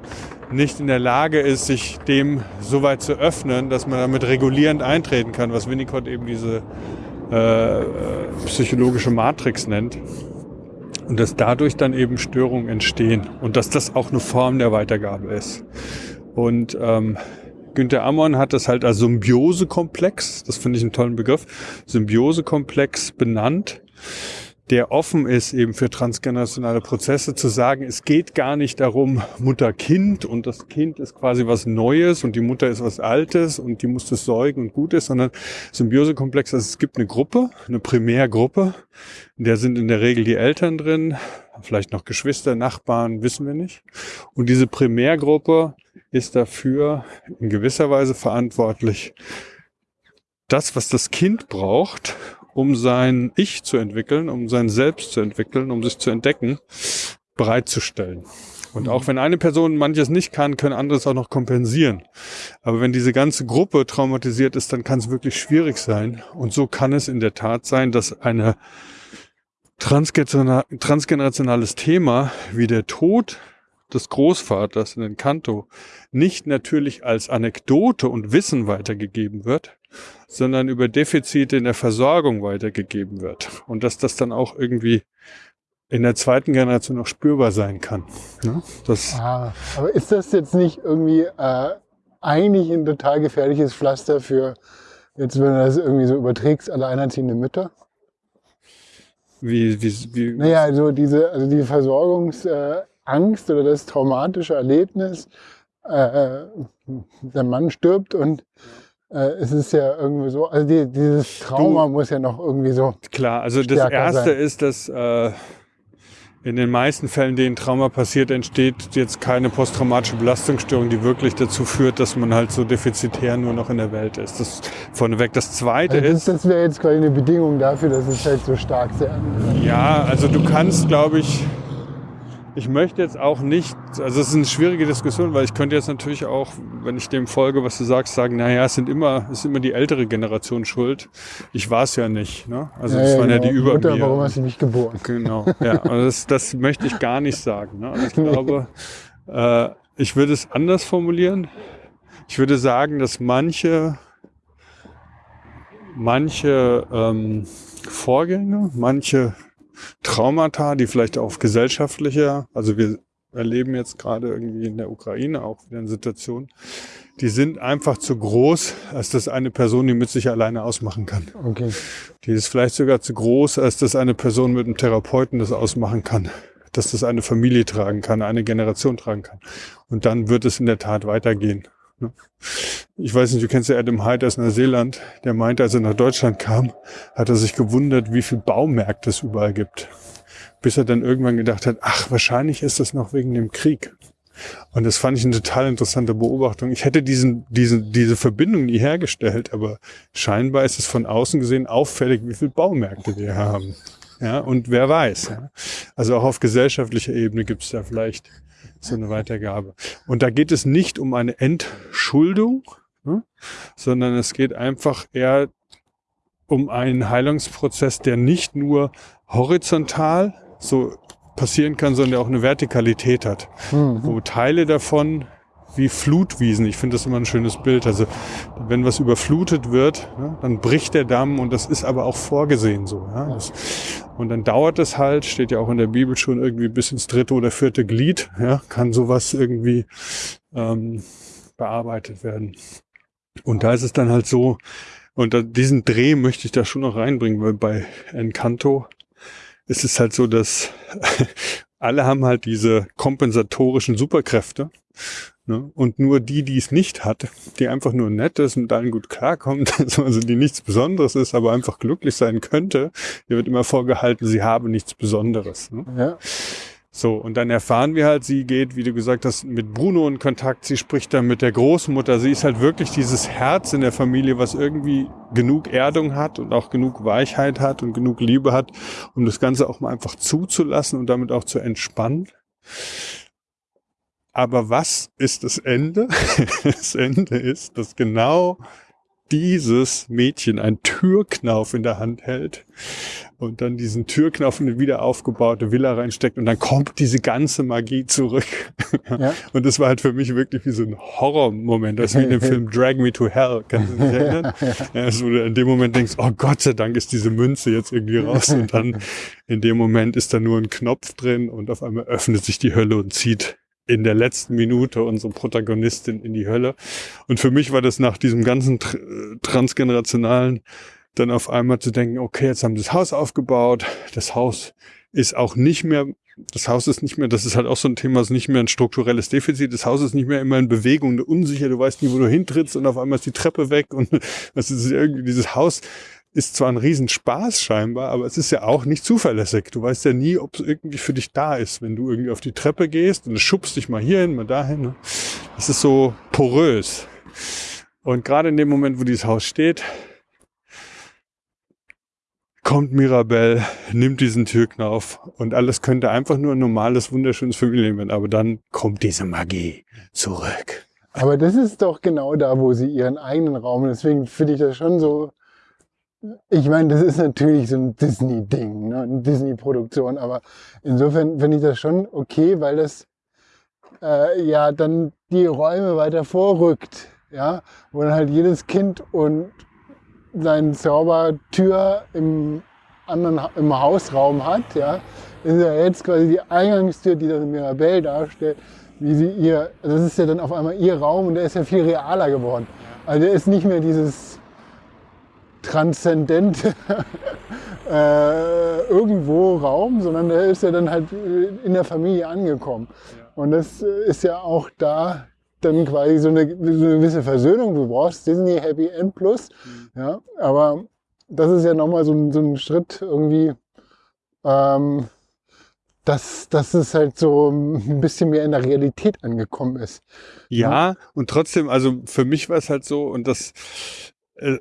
nicht in der Lage ist, sich dem so weit zu öffnen, dass man damit regulierend eintreten kann, was Winnicott eben diese äh, psychologische Matrix nennt. Und dass dadurch dann eben Störungen entstehen und dass das auch eine Form der Weitergabe ist. Und ähm, Günther Ammon hat das halt als Symbiosekomplex, das finde ich einen tollen Begriff, Symbiosekomplex benannt, der offen ist eben für transgenerationale Prozesse, zu sagen, es geht gar nicht darum, Mutter-Kind und das Kind ist quasi was Neues und die Mutter ist was Altes und die muss das säugen und gut ist, sondern Symbiosekomplex, also es gibt eine Gruppe, eine Primärgruppe, in der sind in der Regel die Eltern drin, vielleicht noch Geschwister, Nachbarn, wissen wir nicht. Und diese Primärgruppe ist dafür in gewisser Weise verantwortlich, das, was das Kind braucht, um sein Ich zu entwickeln, um sein Selbst zu entwickeln, um sich zu entdecken, bereitzustellen. Und auch wenn eine Person manches nicht kann, können andere es auch noch kompensieren. Aber wenn diese ganze Gruppe traumatisiert ist, dann kann es wirklich schwierig sein. Und so kann es in der Tat sein, dass eine transgenera- transgenerationales Thema wie der Tod des Großvaters in den Kanto nicht natürlich als Anekdote und Wissen weitergegeben wird, sondern über Defizite in der Versorgung weitergegeben wird. Und dass das dann auch irgendwie in der zweiten Generation noch spürbar sein kann. Ne? Das, Ah, aber ist das jetzt nicht irgendwie äh, eigentlich ein total gefährliches Pflaster für, jetzt wenn du das irgendwie so überträgst, alleinerziehende Mütter? wie, wie, wie, Naja, also diese, also die Versorgungsangst äh, oder das traumatische Erlebnis, äh, der Mann stirbt und äh, es ist ja irgendwie so, also die, dieses Trauma muss ja noch irgendwie so. Klar, also das Erste sein. ist, dass äh, in den meisten Fällen, denen Trauma passiert, entsteht jetzt keine posttraumatische Belastungsstörung, die wirklich dazu führt, dass man halt so defizitär nur noch in der Welt ist. Das vorneweg. Das Zweite Also das, ist, das wäre jetzt quasi eine Bedingung dafür, dass es halt so stark sehr. ja, also du kannst, glaube ich, ich möchte jetzt auch nicht, also es ist eine schwierige Diskussion, weil ich könnte jetzt natürlich auch, wenn ich dem folge, was du sagst, sagen, naja, es sind immer, es ist immer die ältere Generation schuld. Ich war es ja nicht. Ne? Also es waren ja die über Mutter, mir. warum hast du mich geboren? Genau, ja. Also das, das möchte ich gar nicht sagen. Ne? Also ich glaube, äh, ich würde es anders formulieren. Ich würde sagen, dass manche, manche ähm, Vorgänge, manche Traumata, die vielleicht auf gesellschaftlicher, also wir erleben jetzt gerade irgendwie in der Ukraine auch wieder eine Situation, die sind einfach zu groß, als dass eine Person die mit sich alleine ausmachen kann. Okay. Die ist vielleicht sogar zu groß, als dass eine Person mit einem Therapeuten das ausmachen kann. Dass das eine Familie tragen kann, eine Generation tragen kann. Und dann wird es in der Tat weitergehen. Ne? Ich weiß nicht, du kennst ja Adam Hyde aus Neuseeland. Der meinte, als er nach Deutschland kam, hat er sich gewundert, wie viel Baumärkte es überall gibt. Bis er dann irgendwann gedacht hat, ach, wahrscheinlich ist das noch wegen dem Krieg. Und das fand ich eine total interessante Beobachtung. Ich hätte diesen, diesen, diese Verbindung nie hergestellt, aber scheinbar ist es von außen gesehen auffällig, wie viele Baumärkte wir haben. Ja, und wer weiß. Ja. Also auch auf gesellschaftlicher Ebene gibt es da vielleicht so eine Weitergabe. Und da geht es nicht um eine Entschuldung, ne, sondern es geht einfach eher um einen Heilungsprozess, der nicht nur horizontal so passieren kann, sondern der auch eine Vertikalität hat Mhm. wo Teile davon wie Flutwiesen, ich finde das immer ein schönes Bild, also wenn was überflutet wird, ne, dann bricht der Damm und das ist aber auch vorgesehen so. Ja? Das, und dann dauert es halt, steht ja auch in der Bibel schon irgendwie bis ins dritte oder vierte Glied, ja, kann sowas irgendwie ähm, bearbeitet werden. Und da ist es dann halt so, und da, diesen Dreh möchte ich da schon noch reinbringen, weil bei Encanto ist es halt so, dass alle haben halt diese kompensatorischen Superkräfte. Ne? Und nur die, die es nicht hat, die einfach nur nett ist und allen gut klarkommt, also die nichts Besonderes ist, aber einfach glücklich sein könnte, ihr wird immer vorgehalten, sie habe nichts Besonderes. Ne? Ja. So, und dann erfahren wir halt, sie geht, wie du gesagt hast, mit Bruno in Kontakt, sie spricht dann mit der Großmutter, sie ist halt wirklich dieses Herz in der Familie, was irgendwie genug Erdung hat und auch genug Weichheit hat und genug Liebe hat, um das Ganze auch mal einfach zuzulassen und damit auch zu entspannen. Aber was ist das Ende? Das Ende ist, dass genau dieses Mädchen einen Türknauf in der Hand hält und dann diesen Türknauf in eine wieder aufgebaute Villa reinsteckt und dann kommt diese ganze Magie zurück. Ja. Und das war halt für mich wirklich wie so ein Horrormoment, das ist wie in dem Film Drag Me to Hell, kannst du dich erinnern? Ja, also, wo du in dem Moment denkst, oh Gott sei Dank ist diese Münze jetzt irgendwie raus und dann in dem Moment ist da nur ein Knopf drin und auf einmal öffnet sich die Hölle und zieht in der letzten Minute unsere Protagonistin in die Hölle. Und für mich war das nach diesem ganzen tr transgenerationalen dann auf einmal zu denken, okay, jetzt haben sie das Haus aufgebaut, das Haus ist auch nicht mehr, das Haus ist nicht mehr, das ist halt auch so ein Thema, ist nicht mehr ein strukturelles Defizit, das Haus ist nicht mehr immer in Bewegung, unsicher, du weißt nie, wo du hintrittst und auf einmal ist die Treppe weg und das ist irgendwie, dieses Haus ist zwar ein Riesenspaß scheinbar, aber es ist ja auch nicht zuverlässig. Du weißt ja nie, ob es irgendwie für dich da ist, wenn du irgendwie auf die Treppe gehst und schubst dich mal hierhin, mal dahin. Ne? Es ist so porös. Und gerade in dem Moment, wo dieses Haus steht, kommt Mirabelle, nimmt diesen Türknauf und alles könnte einfach nur ein normales, wunderschönes Familienleben werden. Aber dann kommt diese Magie zurück. Aber das ist doch genau da, wo sie ihren eigenen Raum. Deswegen finde ich das schon so. Ich meine, das ist natürlich so ein Disney-Ding, ne? eine Disney-Produktion, aber insofern finde ich das schon okay, weil das äh, ja dann die Räume weiter vorrückt, ja, wo dann halt jedes Kind und seine Zaubertür im anderen im Hausraum hat, ja, ist ja jetzt quasi die Eingangstür, die das Mirabelle darstellt, wie sie ihr, das ist ja dann auf einmal ihr Raum und der ist ja viel realer geworden. Also der ist nicht mehr dieses transzendente äh, irgendwo Raum, sondern der ist ja dann halt äh, in der Familie angekommen. Und das äh, ist ja auch da dann quasi so eine, so eine gewisse Versöhnung. Du brauchst Disney Happy End Plus, ja, aber das ist ja nochmal so ein, so ein Schritt irgendwie, ähm, dass, dass es halt so ein bisschen mehr in der Realität angekommen ist. Ja, und trotzdem, also für mich war es halt so, und das,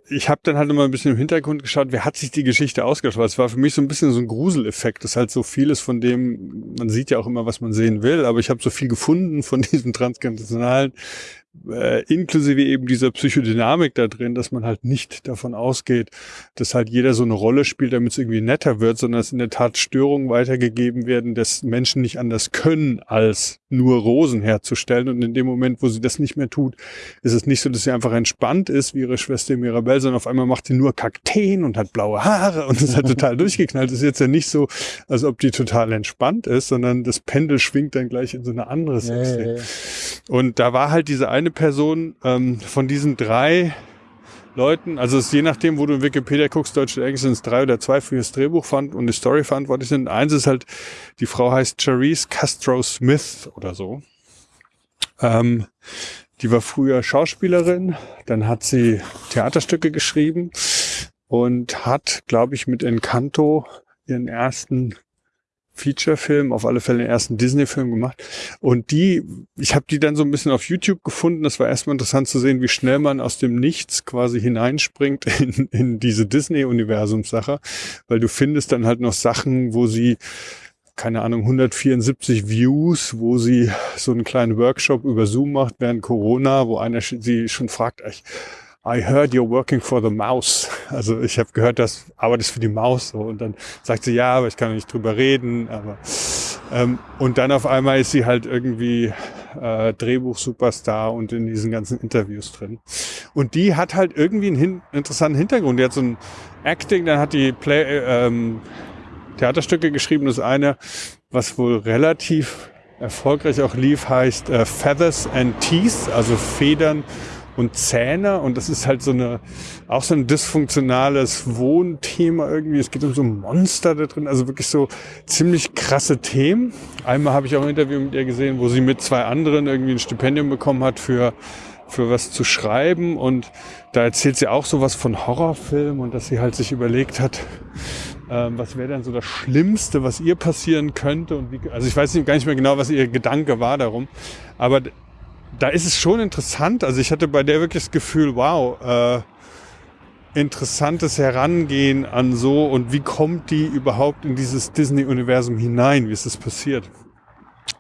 ich habe dann halt immer ein bisschen im Hintergrund geschaut, wer hat sich die Geschichte ausgedacht? Weil es war für mich so ein bisschen so ein Gruseleffekt. Das ist halt so vieles von dem, man sieht ja auch immer, was man sehen will, aber ich habe so viel gefunden von diesem transkontinentalen, äh, inklusive eben dieser Psychodynamik da drin, dass man halt nicht davon ausgeht, dass halt jeder so eine Rolle spielt, damit es irgendwie netter wird, sondern dass in der Tat Störungen weitergegeben werden, dass Menschen nicht anders können, als nur Rosen herzustellen. Und in dem Moment, wo sie das nicht mehr tut, ist es nicht so, dass sie einfach entspannt ist, wie ihre Schwester Mirabelle, sondern auf einmal macht sie nur Kakteen und hat blaue Haare und ist halt total durchgeknallt. Das ist jetzt ja nicht so, als ob die total entspannt ist, sondern das Pendel schwingt dann gleich in so eine andere ja, Richtung. ja. Und da war halt diese eine Person ähm, von diesen drei Leuten, also es ist je nachdem, wo du in Wikipedia guckst, Deutsch oder Englisch, sind es drei oder zwei für das Drehbuch fand und die Story verantwortlich sind. Eins ist halt, die Frau heißt Charisse Castro Smith oder so. Ähm, die war früher Schauspielerin, dann hat sie Theaterstücke geschrieben und hat, glaube ich, mit Encanto ihren ersten Feature-Film, auf alle Fälle den ersten Disney-Film gemacht. Und die, ich habe die dann so ein bisschen auf YouTube gefunden. Das war erstmal interessant zu sehen, wie schnell man aus dem Nichts quasi hineinspringt in, in diese Disney-Universumssache, weil du findest dann halt noch Sachen, wo sie keine Ahnung, 174 Views, wo sie so einen kleinen Workshop über Zoom macht während Corona, wo einer sie schon fragt, ich, I heard you're working for the mouse. Also ich habe gehört, dass arbeitest für die Maus. So. Und dann sagt sie, ja, aber ich kann nicht drüber reden. Aber ähm, und dann auf einmal ist sie halt irgendwie äh, Drehbuch-Superstar und in diesen ganzen Interviews drin. Und die hat halt irgendwie einen hin interessanten Hintergrund. Die hat so ein Acting, dann hat die Play, äh, ähm, Theaterstücke geschrieben. Das eine, was wohl relativ erfolgreich auch lief, heißt äh, Feathers and Teeth, also Federn und Zähne. Und das ist halt so eine, auch so ein dysfunktionales Wohnthema irgendwie. Es geht um so Monster da drin, also wirklich so ziemlich krasse Themen. Einmal habe ich auch ein Interview mit ihr gesehen, wo sie mit zwei anderen irgendwie ein Stipendium bekommen hat für für was zu schreiben und da erzählt sie auch sowas von Horrorfilm und dass sie halt sich überlegt hat, ähm, was wäre denn so das Schlimmste, was ihr passieren könnte und wie, also ich weiß nicht, gar nicht mehr genau, was ihr Gedanke war darum, aber da ist es schon interessant, also ich hatte bei der wirklich das Gefühl, wow, äh, interessantes Herangehen an so und wie kommt die überhaupt in dieses Disney-Universum hinein, wie ist das passiert?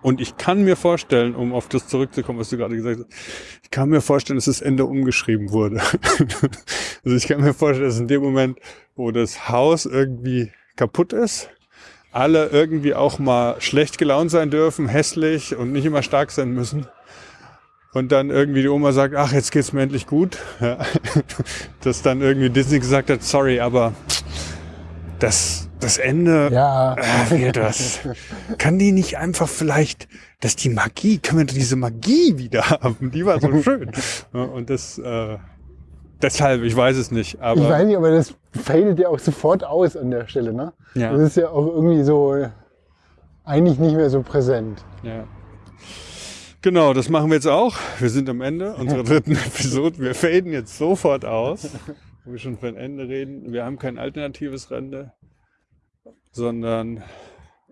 Und ich kann mir vorstellen, um auf das zurückzukommen, was du gerade gesagt hast, ich kann mir vorstellen, dass das Ende umgeschrieben wurde. also ich kann mir vorstellen, dass in dem Moment, wo das Haus irgendwie kaputt ist, alle irgendwie auch mal schlecht gelaunt sein dürfen, hässlich und nicht immer stark sein müssen. Und dann irgendwie die Oma sagt, ach, jetzt geht's mir endlich gut. Dass dann irgendwie Disney gesagt hat, sorry, aber das, das Ende Ja. äh, das. Kann die nicht einfach vielleicht, dass die Magie, können wir diese Magie wieder haben? Die war so schön. Und das, äh, deshalb, ich weiß es nicht, aber Ich weiß nicht, aber das fadet ja auch sofort aus an der Stelle, ne? Ja. Das ist ja auch irgendwie so eigentlich nicht mehr so präsent. ja. Genau, das machen wir jetzt auch. Wir sind am Ende unserer dritten Episode. Wir faden jetzt sofort aus, wo wir schon von Ende reden. Wir haben kein alternatives Ende, sondern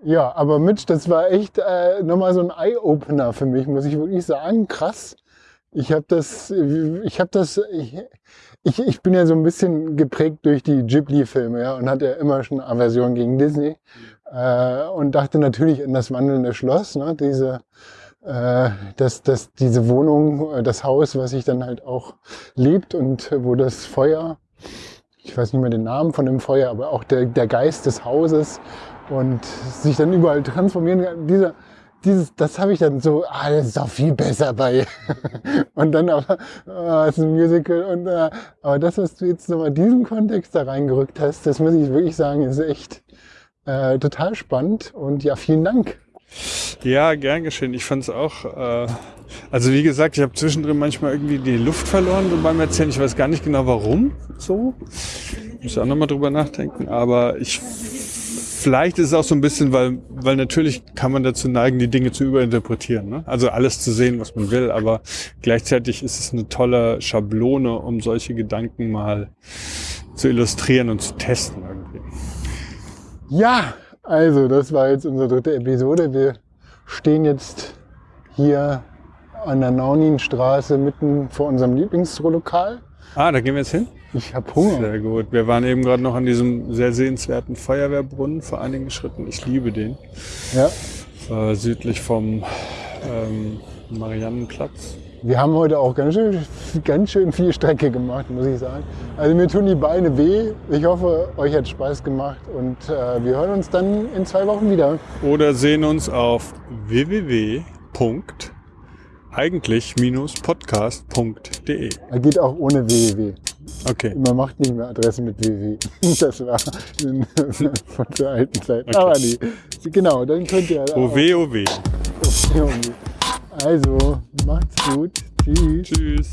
Ja, aber Mitch, das war echt äh, nochmal so ein Eye-Opener für mich, muss ich wirklich sagen. Krass. Ich habe das, ich habe das, ich, ich, ich bin ja so ein bisschen geprägt durch die Ghibli-Filme, ja, und hatte ja immer schon Aversion gegen Disney. Äh, und dachte natürlich an das wandelnde Schloss, ne, diese, äh, dass, dass diese Wohnung, äh, das Haus, was sich dann halt auch lebt und äh, wo das Feuer, ich weiß nicht mehr den Namen von dem Feuer, aber auch der, der Geist des Hauses und sich dann überall transformieren kann. Dieser, dieses, das habe ich dann so, ah, das ist doch viel besser bei. und dann aber, ah, ist ein Musical und, äh, aber das, was du jetzt nochmal diesen Kontext da reingerückt hast, das muss ich wirklich sagen, ist echt äh, total spannend und ja, vielen Dank. Ja, gern geschehen. Ich fand es auch. Äh, also wie gesagt, ich habe zwischendrin manchmal irgendwie die Luft verloren so beim Erzählen. Ich weiß gar nicht genau warum so. Muss auch nochmal drüber nachdenken. Aber ich vielleicht ist es auch so ein bisschen, weil, weil natürlich kann man dazu neigen, die Dinge zu überinterpretieren. Ne? Also alles zu sehen, was man will, aber gleichzeitig ist es eine tolle Schablone, um solche Gedanken mal zu illustrieren und zu testen irgendwie. Ja, also das war jetzt unsere dritte Episode. Wir stehen jetzt hier an der Nauninstraße mitten vor unserem Lieblingslokal. Ah, da gehen wir jetzt hin? Ich habe Hunger. Sehr gut. Wir waren eben gerade noch an diesem sehr sehenswerten Feuerwehrbrunnen vor einigen Schritten. Ich liebe den. Ja. Äh, südlich vom ähm, Mariannenplatz. Wir haben heute auch ganz schön, ganz schön viel Strecke gemacht, muss ich sagen. Also mir tun die Beine weh. Ich hoffe, euch hat Spaß gemacht und äh, wir hören uns dann in zwei Wochen wieder. Oder sehen uns auf www.eigentlich-podcast.de. Er geht auch ohne www. Okay. Man macht nicht mehr Adresse mit www. Das war von der alten Zeit. Okay. Aber nee. Genau, dann könnt ihr auch- OW, OW. Also, macht's gut. Tschüss. Tschüss.